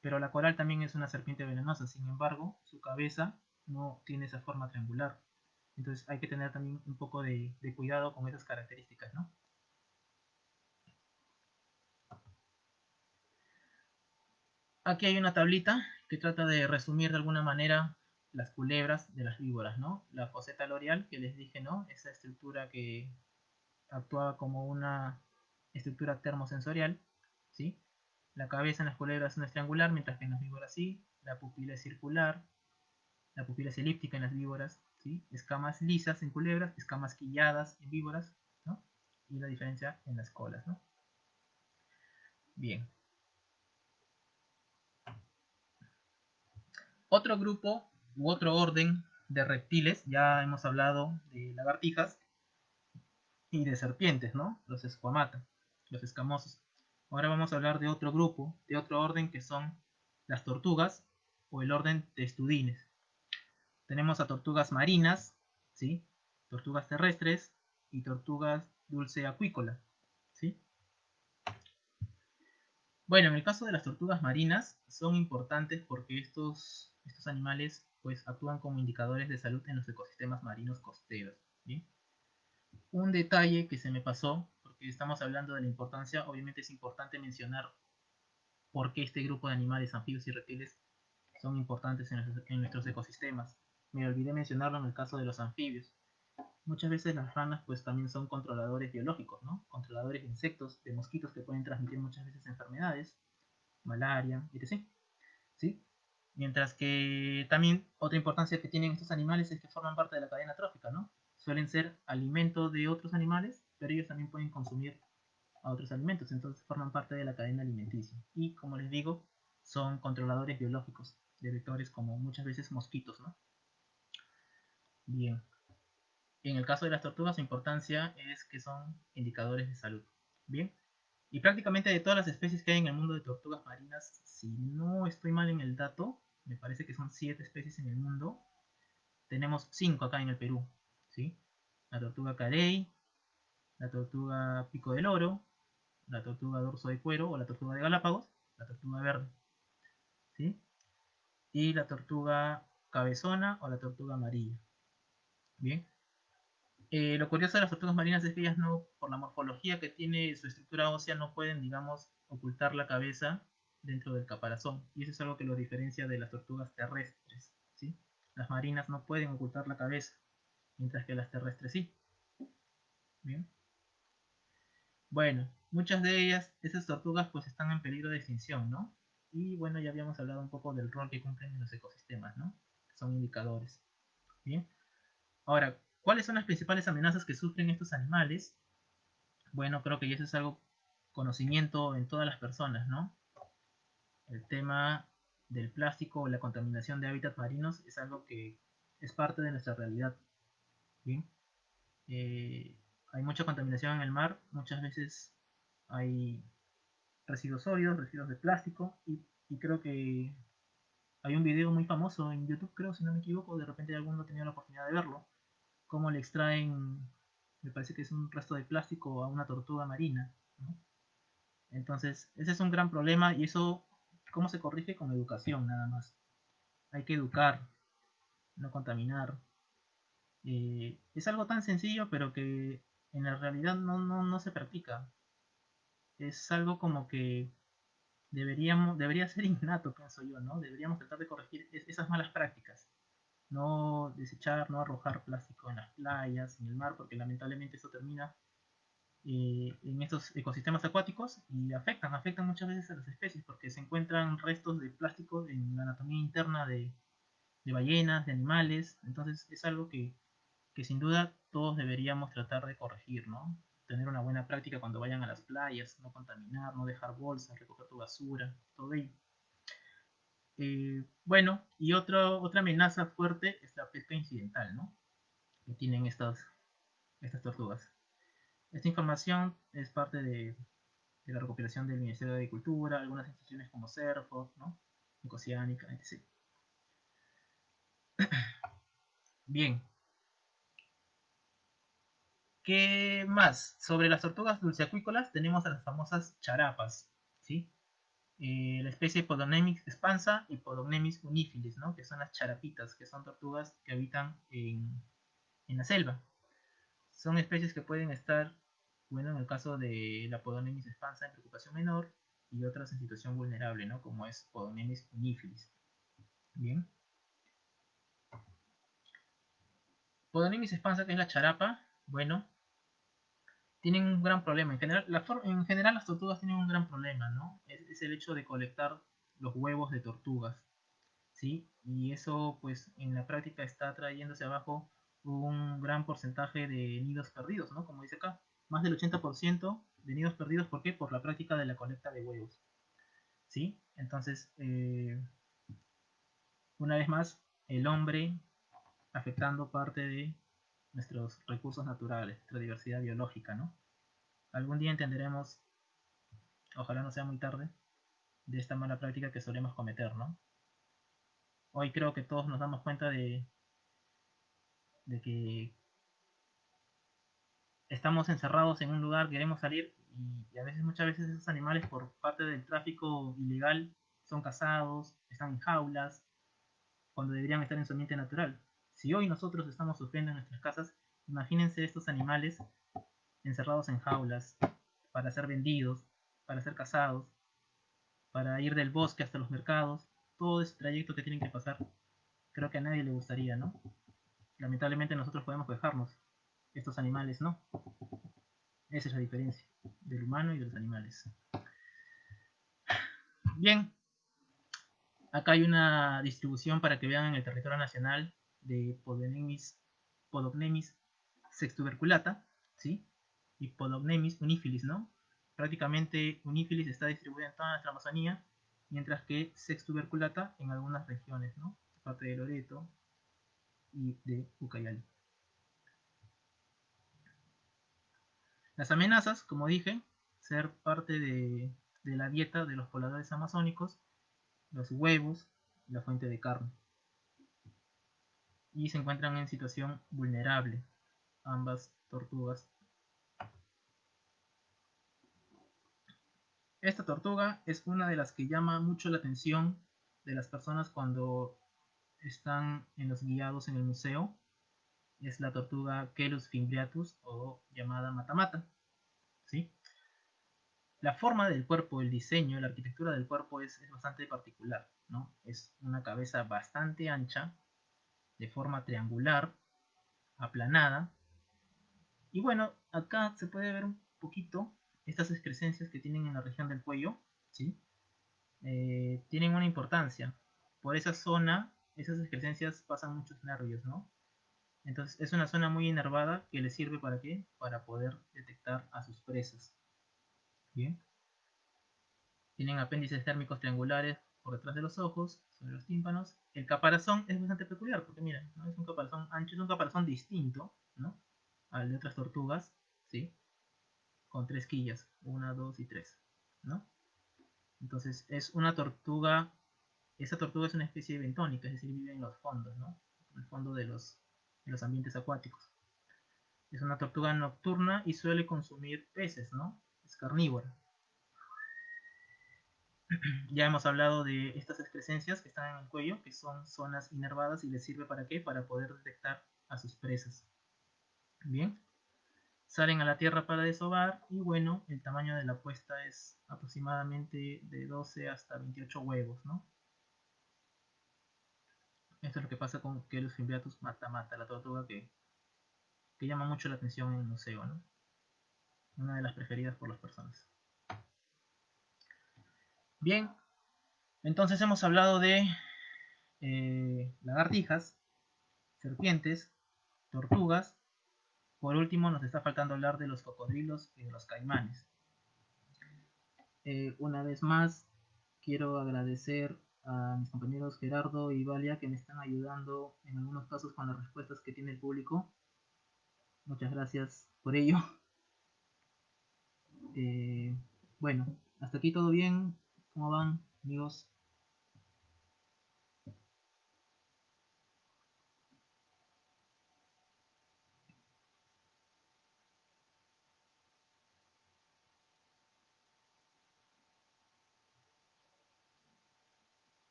pero la coral también es una serpiente venenosa, sin embargo, su cabeza no tiene esa forma triangular. Entonces hay que tener también un poco de, de cuidado con esas características, ¿no? Aquí hay una tablita que trata de resumir de alguna manera las culebras de las víboras, ¿no? La foseta loreal que les dije, ¿no? Esa estructura que actuaba como una estructura termosensorial, ¿sí? La cabeza en las culebras no es triangular, mientras que en las víboras sí. La pupila es circular, la pupila es elíptica en las víboras, ¿sí? Escamas lisas en culebras, escamas quilladas en víboras, ¿no? Y la diferencia en las colas, ¿no? Bien. Otro grupo u otro orden de reptiles, ya hemos hablado de lagartijas y de serpientes, ¿no? Los esquamata, los escamosos. Ahora vamos a hablar de otro grupo, de otro orden que son las tortugas o el orden testudines. Tenemos a tortugas marinas, ¿sí? Tortugas terrestres y tortugas dulce acuícola, ¿sí? Bueno, en el caso de las tortugas marinas son importantes porque estos, estos animales pues actúan como indicadores de salud en los ecosistemas marinos costeros. Un detalle que se me pasó, porque estamos hablando de la importancia, obviamente es importante mencionar por qué este grupo de animales, anfibios y reptiles, son importantes en, nuestros ecosistemas. Me olvidé mencionarlo en el caso de los anfibios. Muchas veces las ranas pues también son controladores biológicos, ¿no? Controladores de insectos, de mosquitos que pueden transmitir muchas veces enfermedades, malaria, etc. ¿Sí? Mientras que también otra importancia que tienen estos animales es que forman parte de la cadena trófica, ¿no? Suelen ser alimento de otros animales, pero ellos también pueden consumir a otros alimentos, entonces forman parte de la cadena alimenticia. Y como les digo, son controladores biológicos de vectores como muchas veces mosquitos, ¿no? Bien. En el caso de las tortugas, su importancia es que son indicadores de salud. Bien. Y prácticamente de todas las especies que hay en el mundo de tortugas marinas, si no estoy mal en el dato, me parece que son 7 especies en el mundo. Tenemos 5 acá en el Perú. ¿sí? La tortuga carey, la tortuga pico del oro, la tortuga dorso de cuero o la tortuga de Galápagos, la tortuga verde. ¿sí? Y la tortuga cabezona o la tortuga amarilla. Bien. Eh, lo curioso de las tortugas marinas es que ellas no, por la morfología que tiene su estructura ósea, no pueden, digamos, ocultar la cabeza dentro del caparazón. Y eso es algo que los diferencia de las tortugas terrestres. ¿sí? Las marinas no pueden ocultar la cabeza, mientras que las terrestres sí. Bien. Bueno, muchas de ellas, esas tortugas, pues están en peligro de extinción, ¿no? Y bueno, ya habíamos hablado un poco del rol que cumplen en los ecosistemas, ¿no? Son indicadores. Bien. Ahora, ¿Cuáles son las principales amenazas que sufren estos animales? Bueno, creo que eso es algo conocimiento en todas las personas, ¿no? El tema del plástico o la contaminación de hábitats marinos es algo que es parte de nuestra realidad. Eh, hay mucha contaminación en el mar, muchas veces hay residuos sólidos, residuos de plástico y, y, creo que hay un video muy famoso en YouTube, creo, si no me equivoco, de repente alguno ha tenido la oportunidad de verlo, cómo le extraen, me parece que es un resto de plástico a una tortuga marina. Entonces, ese es un gran problema y eso, ¿cómo se corrige? Con educación nada más. Hay que educar, no contaminar. Eh, es algo tan sencillo, pero que en la realidad no, no, no se practica. Es algo como que deberíamos, debería ser innato, pienso yo, ¿no? Deberíamos tratar de corregir esas malas prácticas no desechar, no arrojar plástico en las playas, en el mar, porque lamentablemente eso termina eh, en estos ecosistemas acuáticos y afectan, afectan muchas veces a las especies, porque se encuentran restos de plástico en la anatomía interna de, ballenas, de animales, entonces es algo que, que, sin duda todos deberíamos tratar de corregir, ¿no? Tener una buena práctica cuando vayan a las playas, no contaminar, no dejar bolsas, recoger tu basura, todo ello. Eh, bueno, y otra otra amenaza fuerte es la pesca incidental, ¿no? Que tienen estas, estas tortugas. Esta información es parte de, la recopilación del Ministerio de Agricultura, algunas instituciones como CERFO, ¿no? Etc. Bien. ¿Qué más? Sobre las tortugas dulceacuícolas tenemos a las famosas charapas, ¿sí? Eh, la especie Podocnemis expansa y Podocnemis unifilis, ¿no? que son las charapitas, que son tortugas que habitan en, la selva. Son especies que pueden estar, bueno, en el caso de la Podocnemis expansa en preocupación menor y otras en situación vulnerable, ¿no? como es Podocnemis unifilis. Bien. Podocnemis expansa, que es la charapa, bueno, tienen un gran problema. En general, en general las tortugas tienen un gran problema, ¿no? Es, el hecho de colectar los huevos de tortugas, ¿sí? Y eso, pues, en la práctica está trayéndose abajo un gran porcentaje de nidos perdidos, ¿no? Como dice acá, más del 80% de nidos perdidos, ¿por qué? Por la práctica de la colecta de huevos, ¿sí? Entonces, eh, una vez más, el hombre afectando parte de nuestros recursos naturales, nuestra diversidad biológica, ¿no? Algún día entenderemos, ojalá no sea muy tarde, de esta mala práctica que solemos cometer, ¿no? Hoy creo que todos nos damos cuenta de, de que estamos encerrados en un lugar, queremos salir y, a veces, muchas veces esos animales por parte del tráfico ilegal son cazados, están en jaulas, cuando deberían estar en su ambiente natural. Si hoy nosotros estamos sufriendo en nuestras casas, imagínense estos animales encerrados en jaulas para ser vendidos, para ser cazados, para ir del bosque hasta los mercados, todo ese trayecto que tienen que pasar, creo que a nadie le gustaría, ¿no? Lamentablemente nosotros podemos quejarnos, estos animales no. Esa es la diferencia del humano y de los animales. Bien, acá hay una distribución para que vean en el territorio nacional de Podognemis, Podognemis sextuberculata, ¿sí? Y Podognemis unifilis, ¿no? Prácticamente unifilis está distribuida en toda nuestra Amazonía, mientras que sextuberculata en algunas regiones, ¿no? Parte de Loreto y de Ucayali. Las amenazas, como dije, ser parte de, la dieta de los pobladores amazónicos, los huevos, la fuente de carne. Y se encuentran en situación vulnerable, ambas tortugas. Esta tortuga es una de las que llama mucho la atención de las personas cuando están en los guiados en el museo es la tortuga Kelus fimbriatus o llamada matamata. ¿sí? La forma del cuerpo, el diseño, la arquitectura del cuerpo es, bastante particular. ¿no? Es una cabeza bastante ancha, de forma triangular, aplanada. Y bueno, acá se puede ver un poquito estas excrescencias que tienen en la región del cuello. ¿sí? Eh, tienen una importancia. Por esa zona, esas excrescencias pasan muchos nervios, ¿no? Entonces es una zona muy inervada que le sirve para qué? Para poder detectar a sus presas. Bien. Tienen apéndices térmicos triangulares por detrás de los ojos, sobre los tímpanos. El caparazón es bastante peculiar porque miren, ¿no? es un caparazón ancho, es un caparazón distinto ¿no? al de otras tortugas, ¿sí? con tres quillas, una, dos y tres. ¿no? Entonces es una tortuga, esa tortuga es una especie bentónica, es decir, vive en los fondos, ¿no? en el fondo de los en los ambientes acuáticos. Es una tortuga nocturna y suele consumir peces, ¿no? Es carnívora. ya hemos hablado de estas excrescencias que están en el cuello, que son zonas inervadas y les sirve para qué? Para poder detectar a sus presas. Bien. Salen a la tierra para desovar y bueno, el tamaño de la puesta es aproximadamente de 12 hasta 28 huevos, ¿no? Esto es lo que pasa con Kelus fimbriatus mata-mata, la tortuga que, que llama mucho la atención en el museo, ¿no? Una de las preferidas por las personas. Bien, entonces hemos hablado de eh, lagartijas, serpientes, tortugas. Por último, nos está faltando hablar de los cocodrilos y de los caimanes. Eh, una vez más, quiero agradecer a mis compañeros Gerardo y Valia que me están ayudando en algunos casos con las respuestas que tiene el público. Muchas gracias por ello. Eh, bueno, hasta aquí todo bien. ¿Cómo van, amigos?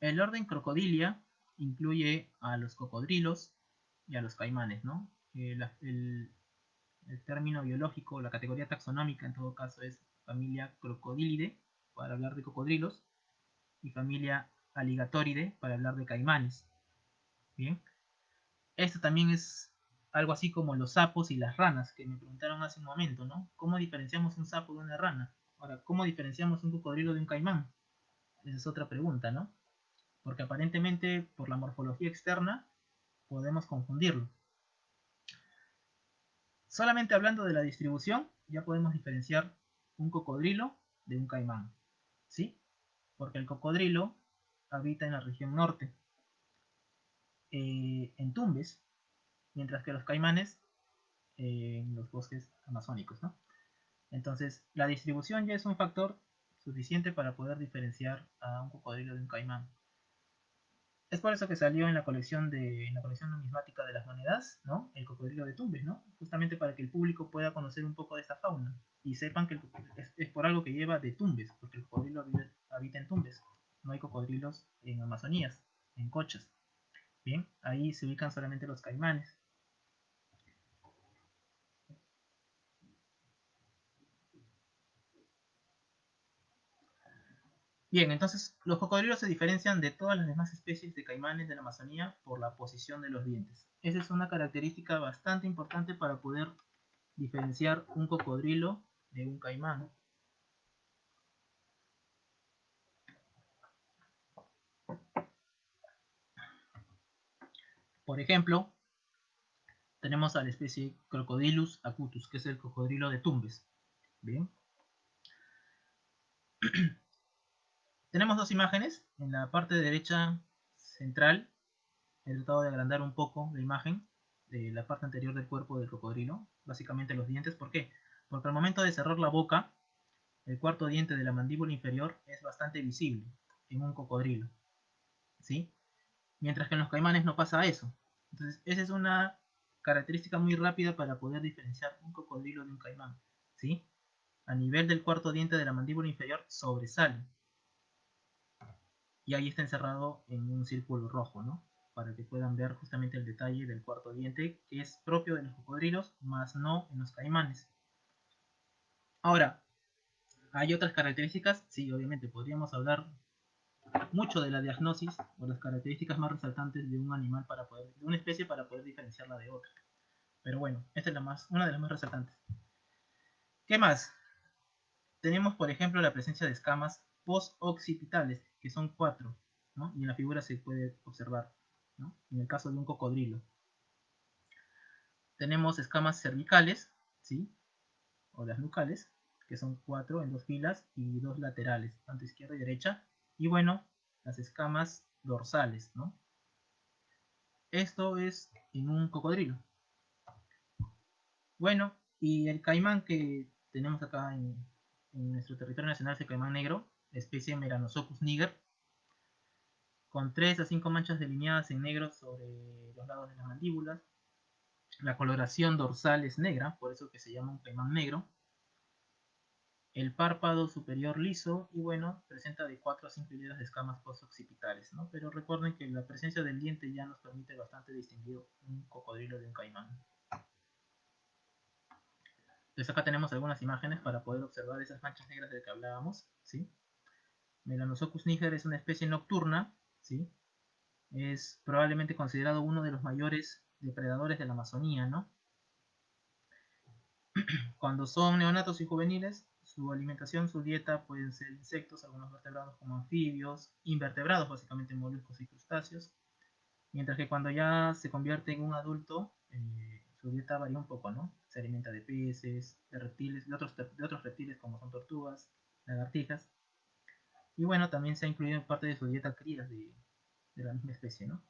El orden Crocodilia incluye a los cocodrilos y a los caimanes, ¿no? El, término biológico, la categoría taxonómica en todo caso es familia Crocodilidae, para hablar de cocodrilos, y familia Alligatoride, para hablar de caimanes. Bien. Esto también es algo así como los sapos y las ranas, que me preguntaron hace un momento, ¿no? ¿Cómo diferenciamos un sapo de una rana? Ahora, ¿cómo diferenciamos un cocodrilo de un caimán? Esa es otra pregunta, ¿no? Porque aparentemente por la morfología externa podemos confundirlo. Solamente hablando de la distribución ya podemos diferenciar un cocodrilo de un caimán, ¿sí? Porque el cocodrilo habita en la región norte eh, en tumbes, mientras que los caimanes en los bosques amazónicos, ¿no? Entonces, la distribución ya es un factor suficiente para poder diferenciar a un cocodrilo de un caimán. Es por eso que salió en la colección de la colección numismática de las monedas, ¿no? El cocodrilo de Tumbes, ¿no? Justamente para que el público pueda conocer un poco de esta fauna y sepan que es, por algo que lleva de Tumbes, porque el cocodrilo habita en Tumbes. No hay cocodrilos en Amazonías, en Cochas. Bien, ahí se ubican solamente los caimanes. Bien, entonces los cocodrilos se diferencian de todas las demás especies de caimanes de la Amazonía por la posición de los dientes. Esa es una característica bastante importante para poder diferenciar un cocodrilo de un caimán. Por ejemplo, tenemos a la especie Crocodilus acutus, que es el cocodrilo de Tumbes. Bien. Tenemos dos imágenes. En la parte derecha central he tratado de agrandar un poco la imagen de la parte anterior del cuerpo del cocodrilo, básicamente los dientes. ¿Por qué? Porque al momento de cerrar la boca, el cuarto diente de la mandíbula inferior es bastante visible en un cocodrilo. ¿Sí? Mientras que en los caimanes no pasa eso. Entonces, esa es una característica muy rápida para poder diferenciar un cocodrilo de un caimán. ¿Sí? A nivel del cuarto diente de la mandíbula inferior sobresale y ahí está encerrado en un círculo rojo, ¿no? Para que puedan ver justamente el detalle del cuarto diente, que es propio de los cocodrilos, más no en los caimanes. Ahora, ¿hay otras características? Sí, obviamente, podríamos hablar mucho de la diagnosis o las características más resaltantes de un animal para poder, de una especie para poder diferenciarla de otra. Pero bueno, esta es la más, una de las más resaltantes. ¿Qué más? Tenemos, por ejemplo, la presencia de escamas post-occipitales, que son cuatro, ¿no? y en la figura se puede observar, ¿no? en el caso de un cocodrilo. Tenemos escamas cervicales, ¿sí? o las nucales, que son cuatro en dos filas y dos laterales, tanto izquierda y derecha, y bueno, las escamas dorsales, ¿no? Esto es en un cocodrilo. Bueno, y el caimán que tenemos acá en, en nuestro territorio nacional es el caimán negro, especie Meranosophus niger, con 3 a 5 manchas delineadas en negro sobre los lados de las mandíbulas. La coloración dorsal es negra, por eso que se llama un caimán negro. El párpado superior liso y bueno, presenta de 4 a 5 hileras de escamas postoccipitales, ¿no? Pero recuerden que la presencia del diente ya nos permite bastante distinguir un cocodrilo de un caimán. Entonces acá tenemos algunas imágenes para poder observar esas manchas negras de que hablábamos, ¿sí? Melanosochus niger es una especie nocturna, ¿sí? Es probablemente considerado uno de los mayores depredadores de la Amazonía, ¿no? Cuando son neonatos y juveniles, su alimentación, su dieta pueden ser insectos, algunos vertebrados como anfibios, invertebrados, básicamente moluscos y crustáceos. Mientras que cuando ya se convierte en un adulto, eh, su dieta varía un poco, ¿no? Se alimenta de peces, de reptiles, de otros, de otros reptiles como son tortugas, lagartijas. Y bueno, también se ha incluido en parte de su dieta crías de, la misma especie, ¿no?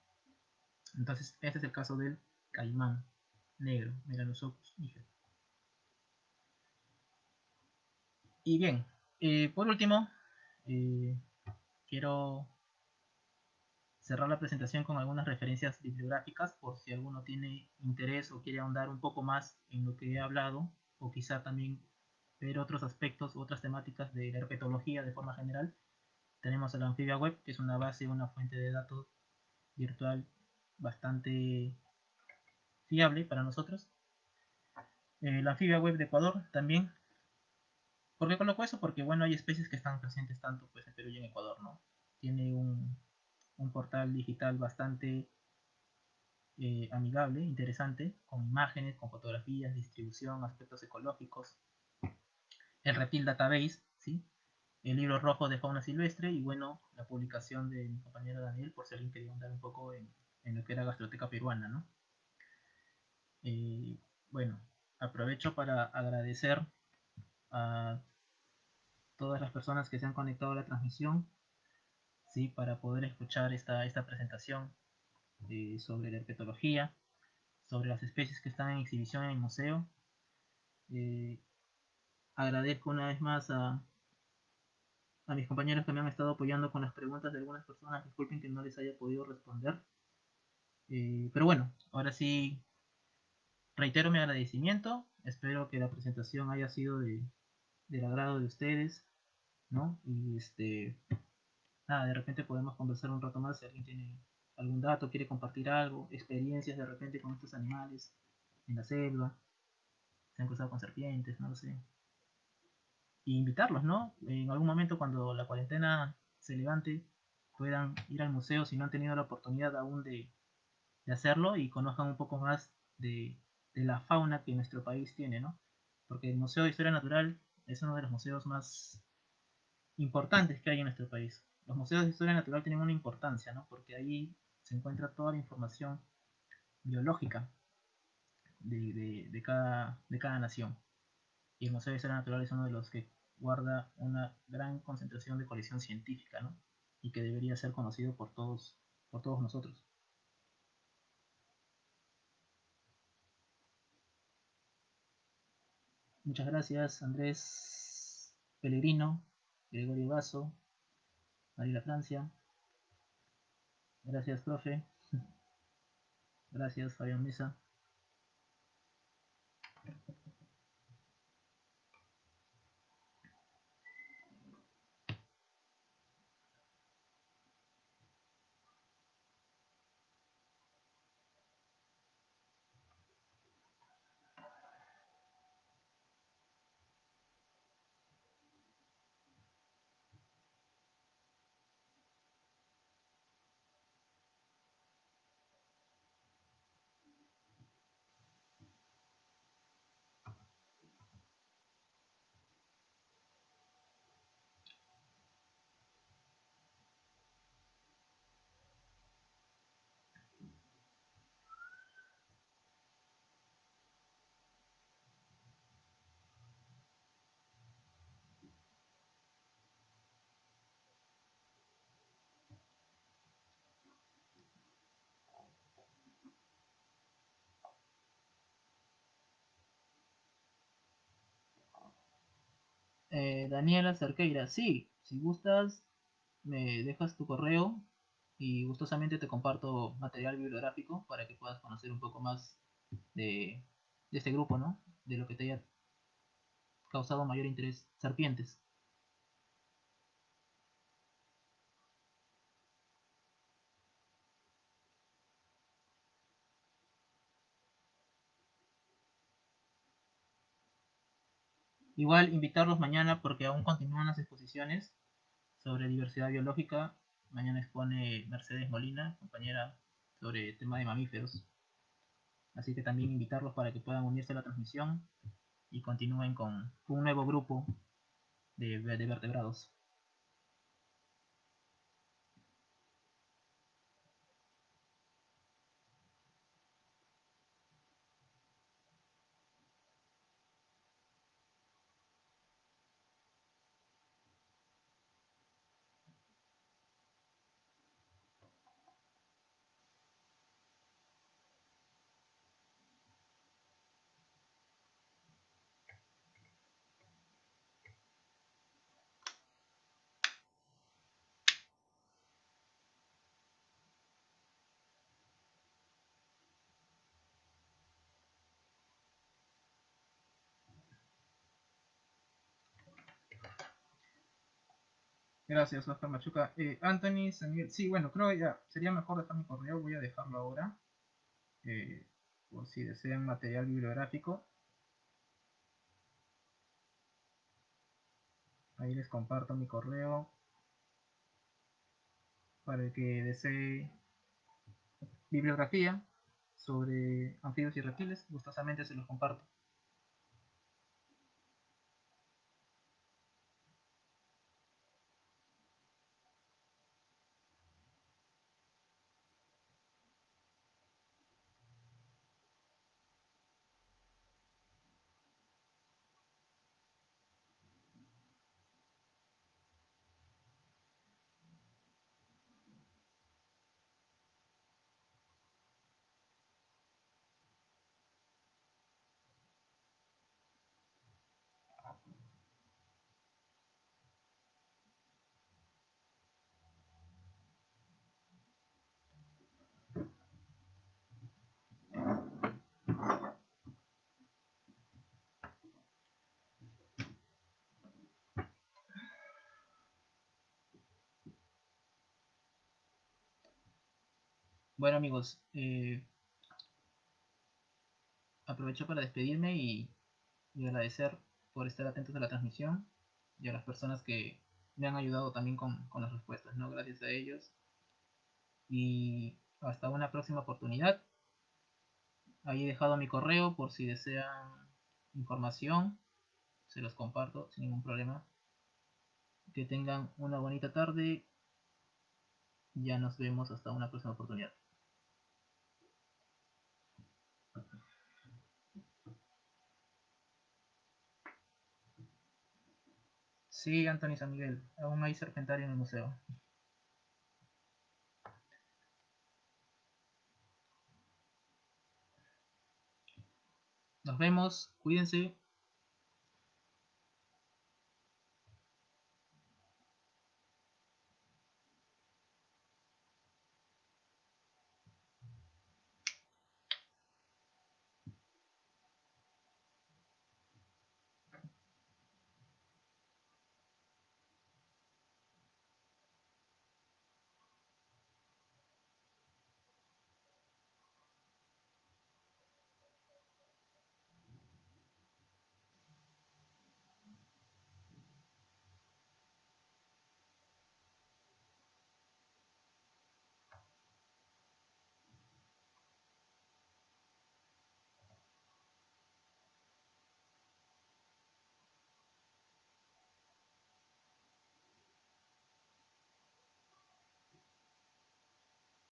Entonces, este es el caso del caimán negro, Melanosophus niger. Y bien, eh, por último, eh, quiero cerrar la presentación con algunas referencias bibliográficas por si alguno tiene interés o quiere ahondar un poco más en lo que he hablado o quizá también ver otros aspectos, otras temáticas de la herpetología de forma general tenemos el Amphibia Web, que es una base, una fuente de datos virtual bastante fiable para nosotros. Eh, la Amphibia Web de Ecuador también. ¿Por qué coloco eso? Porque bueno, hay especies que están presentes tanto pues, en Perú y en Ecuador, ¿no? Tiene un, portal digital bastante eh, amigable, interesante, con imágenes, con fotografías, distribución, aspectos ecológicos. El Reptil Database, ¿sí? El libro rojo de fauna silvestre y bueno, la publicación de mi compañero Daniel, por si alguien quería andar un poco en, lo que era gastroteca peruana, ¿no? Eh, bueno, aprovecho para agradecer a todas las personas que se han conectado a la transmisión, ¿sí? Para poder escuchar esta, esta presentación. eh, sobre la herpetología, sobre las especies que están en exhibición en el museo. Eh, agradezco una vez más a, a mis compañeros que me han estado apoyando con las preguntas de algunas personas. Disculpen que no les haya podido responder. Eh, pero bueno, ahora sí reitero mi agradecimiento. Espero que la presentación haya sido de, del agrado de ustedes, ¿no? Y este, nada, de repente podemos conversar un rato más si alguien tiene algún dato, quiere compartir algo, experiencias de repente con estos animales en la selva, se han cruzado con serpientes, no lo sé. Y invitarlos, ¿no? En algún momento cuando la cuarentena se levante, puedan ir al museo si no han tenido la oportunidad aún de, hacerlo y conozcan un poco más de, la fauna que nuestro país tiene, ¿no? Porque el Museo de Historia Natural es uno de los museos más importantes que hay en nuestro país. Los museos de historia natural tienen una importancia, ¿no? Porque ahí se encuentra toda la información biológica de cada nación. Y el Museo de Historia Natural es uno de los que guarda una gran concentración de colección científica, ¿no? Y que debería ser conocido por todos, por todos nosotros. Muchas gracias, Andrés Pellegrino, Gregorio Vaso, María Francia. Gracias, profe. Gracias, Fabián Mesa. Eh, Daniela Cerqueira, sí, si gustas, me dejas tu correo y gustosamente te comparto material bibliográfico para que puedas conocer un poco más de, de este grupo, ¿no? De lo que te haya causado mayor interés, serpientes. Igual invitarlos mañana porque aún continúan las exposiciones sobre diversidad biológica. Mañana expone Mercedes Molina, compañera sobre el tema de mamíferos. Así que también invitarlos para que puedan unirse a la transmisión y continúen con, un nuevo grupo de, de vertebrados. Gracias, Oscar Machuca. Eh, Anthony, Samuel. Sí, bueno, creo que ya sería mejor dejar mi correo. Voy a dejarlo ahora. Eh, por si desean material bibliográfico. Ahí les comparto mi correo. Para el que desee bibliografía sobre anfibios y reptiles, gustosamente se los comparto. Bueno amigos, eh, aprovecho para despedirme y, agradecer por estar atentos a la transmisión y a las personas que me han ayudado también con, con las respuestas, ¿no? Gracias a ellos. Y hasta una próxima oportunidad. Ahí he dejado mi correo por si desean información. Se los comparto sin ningún problema. Que tengan una bonita tarde. Ya nos vemos hasta una próxima oportunidad. Sí, Anthony San Miguel. Aún hay serpentario en el museo. Nos vemos. Cuídense.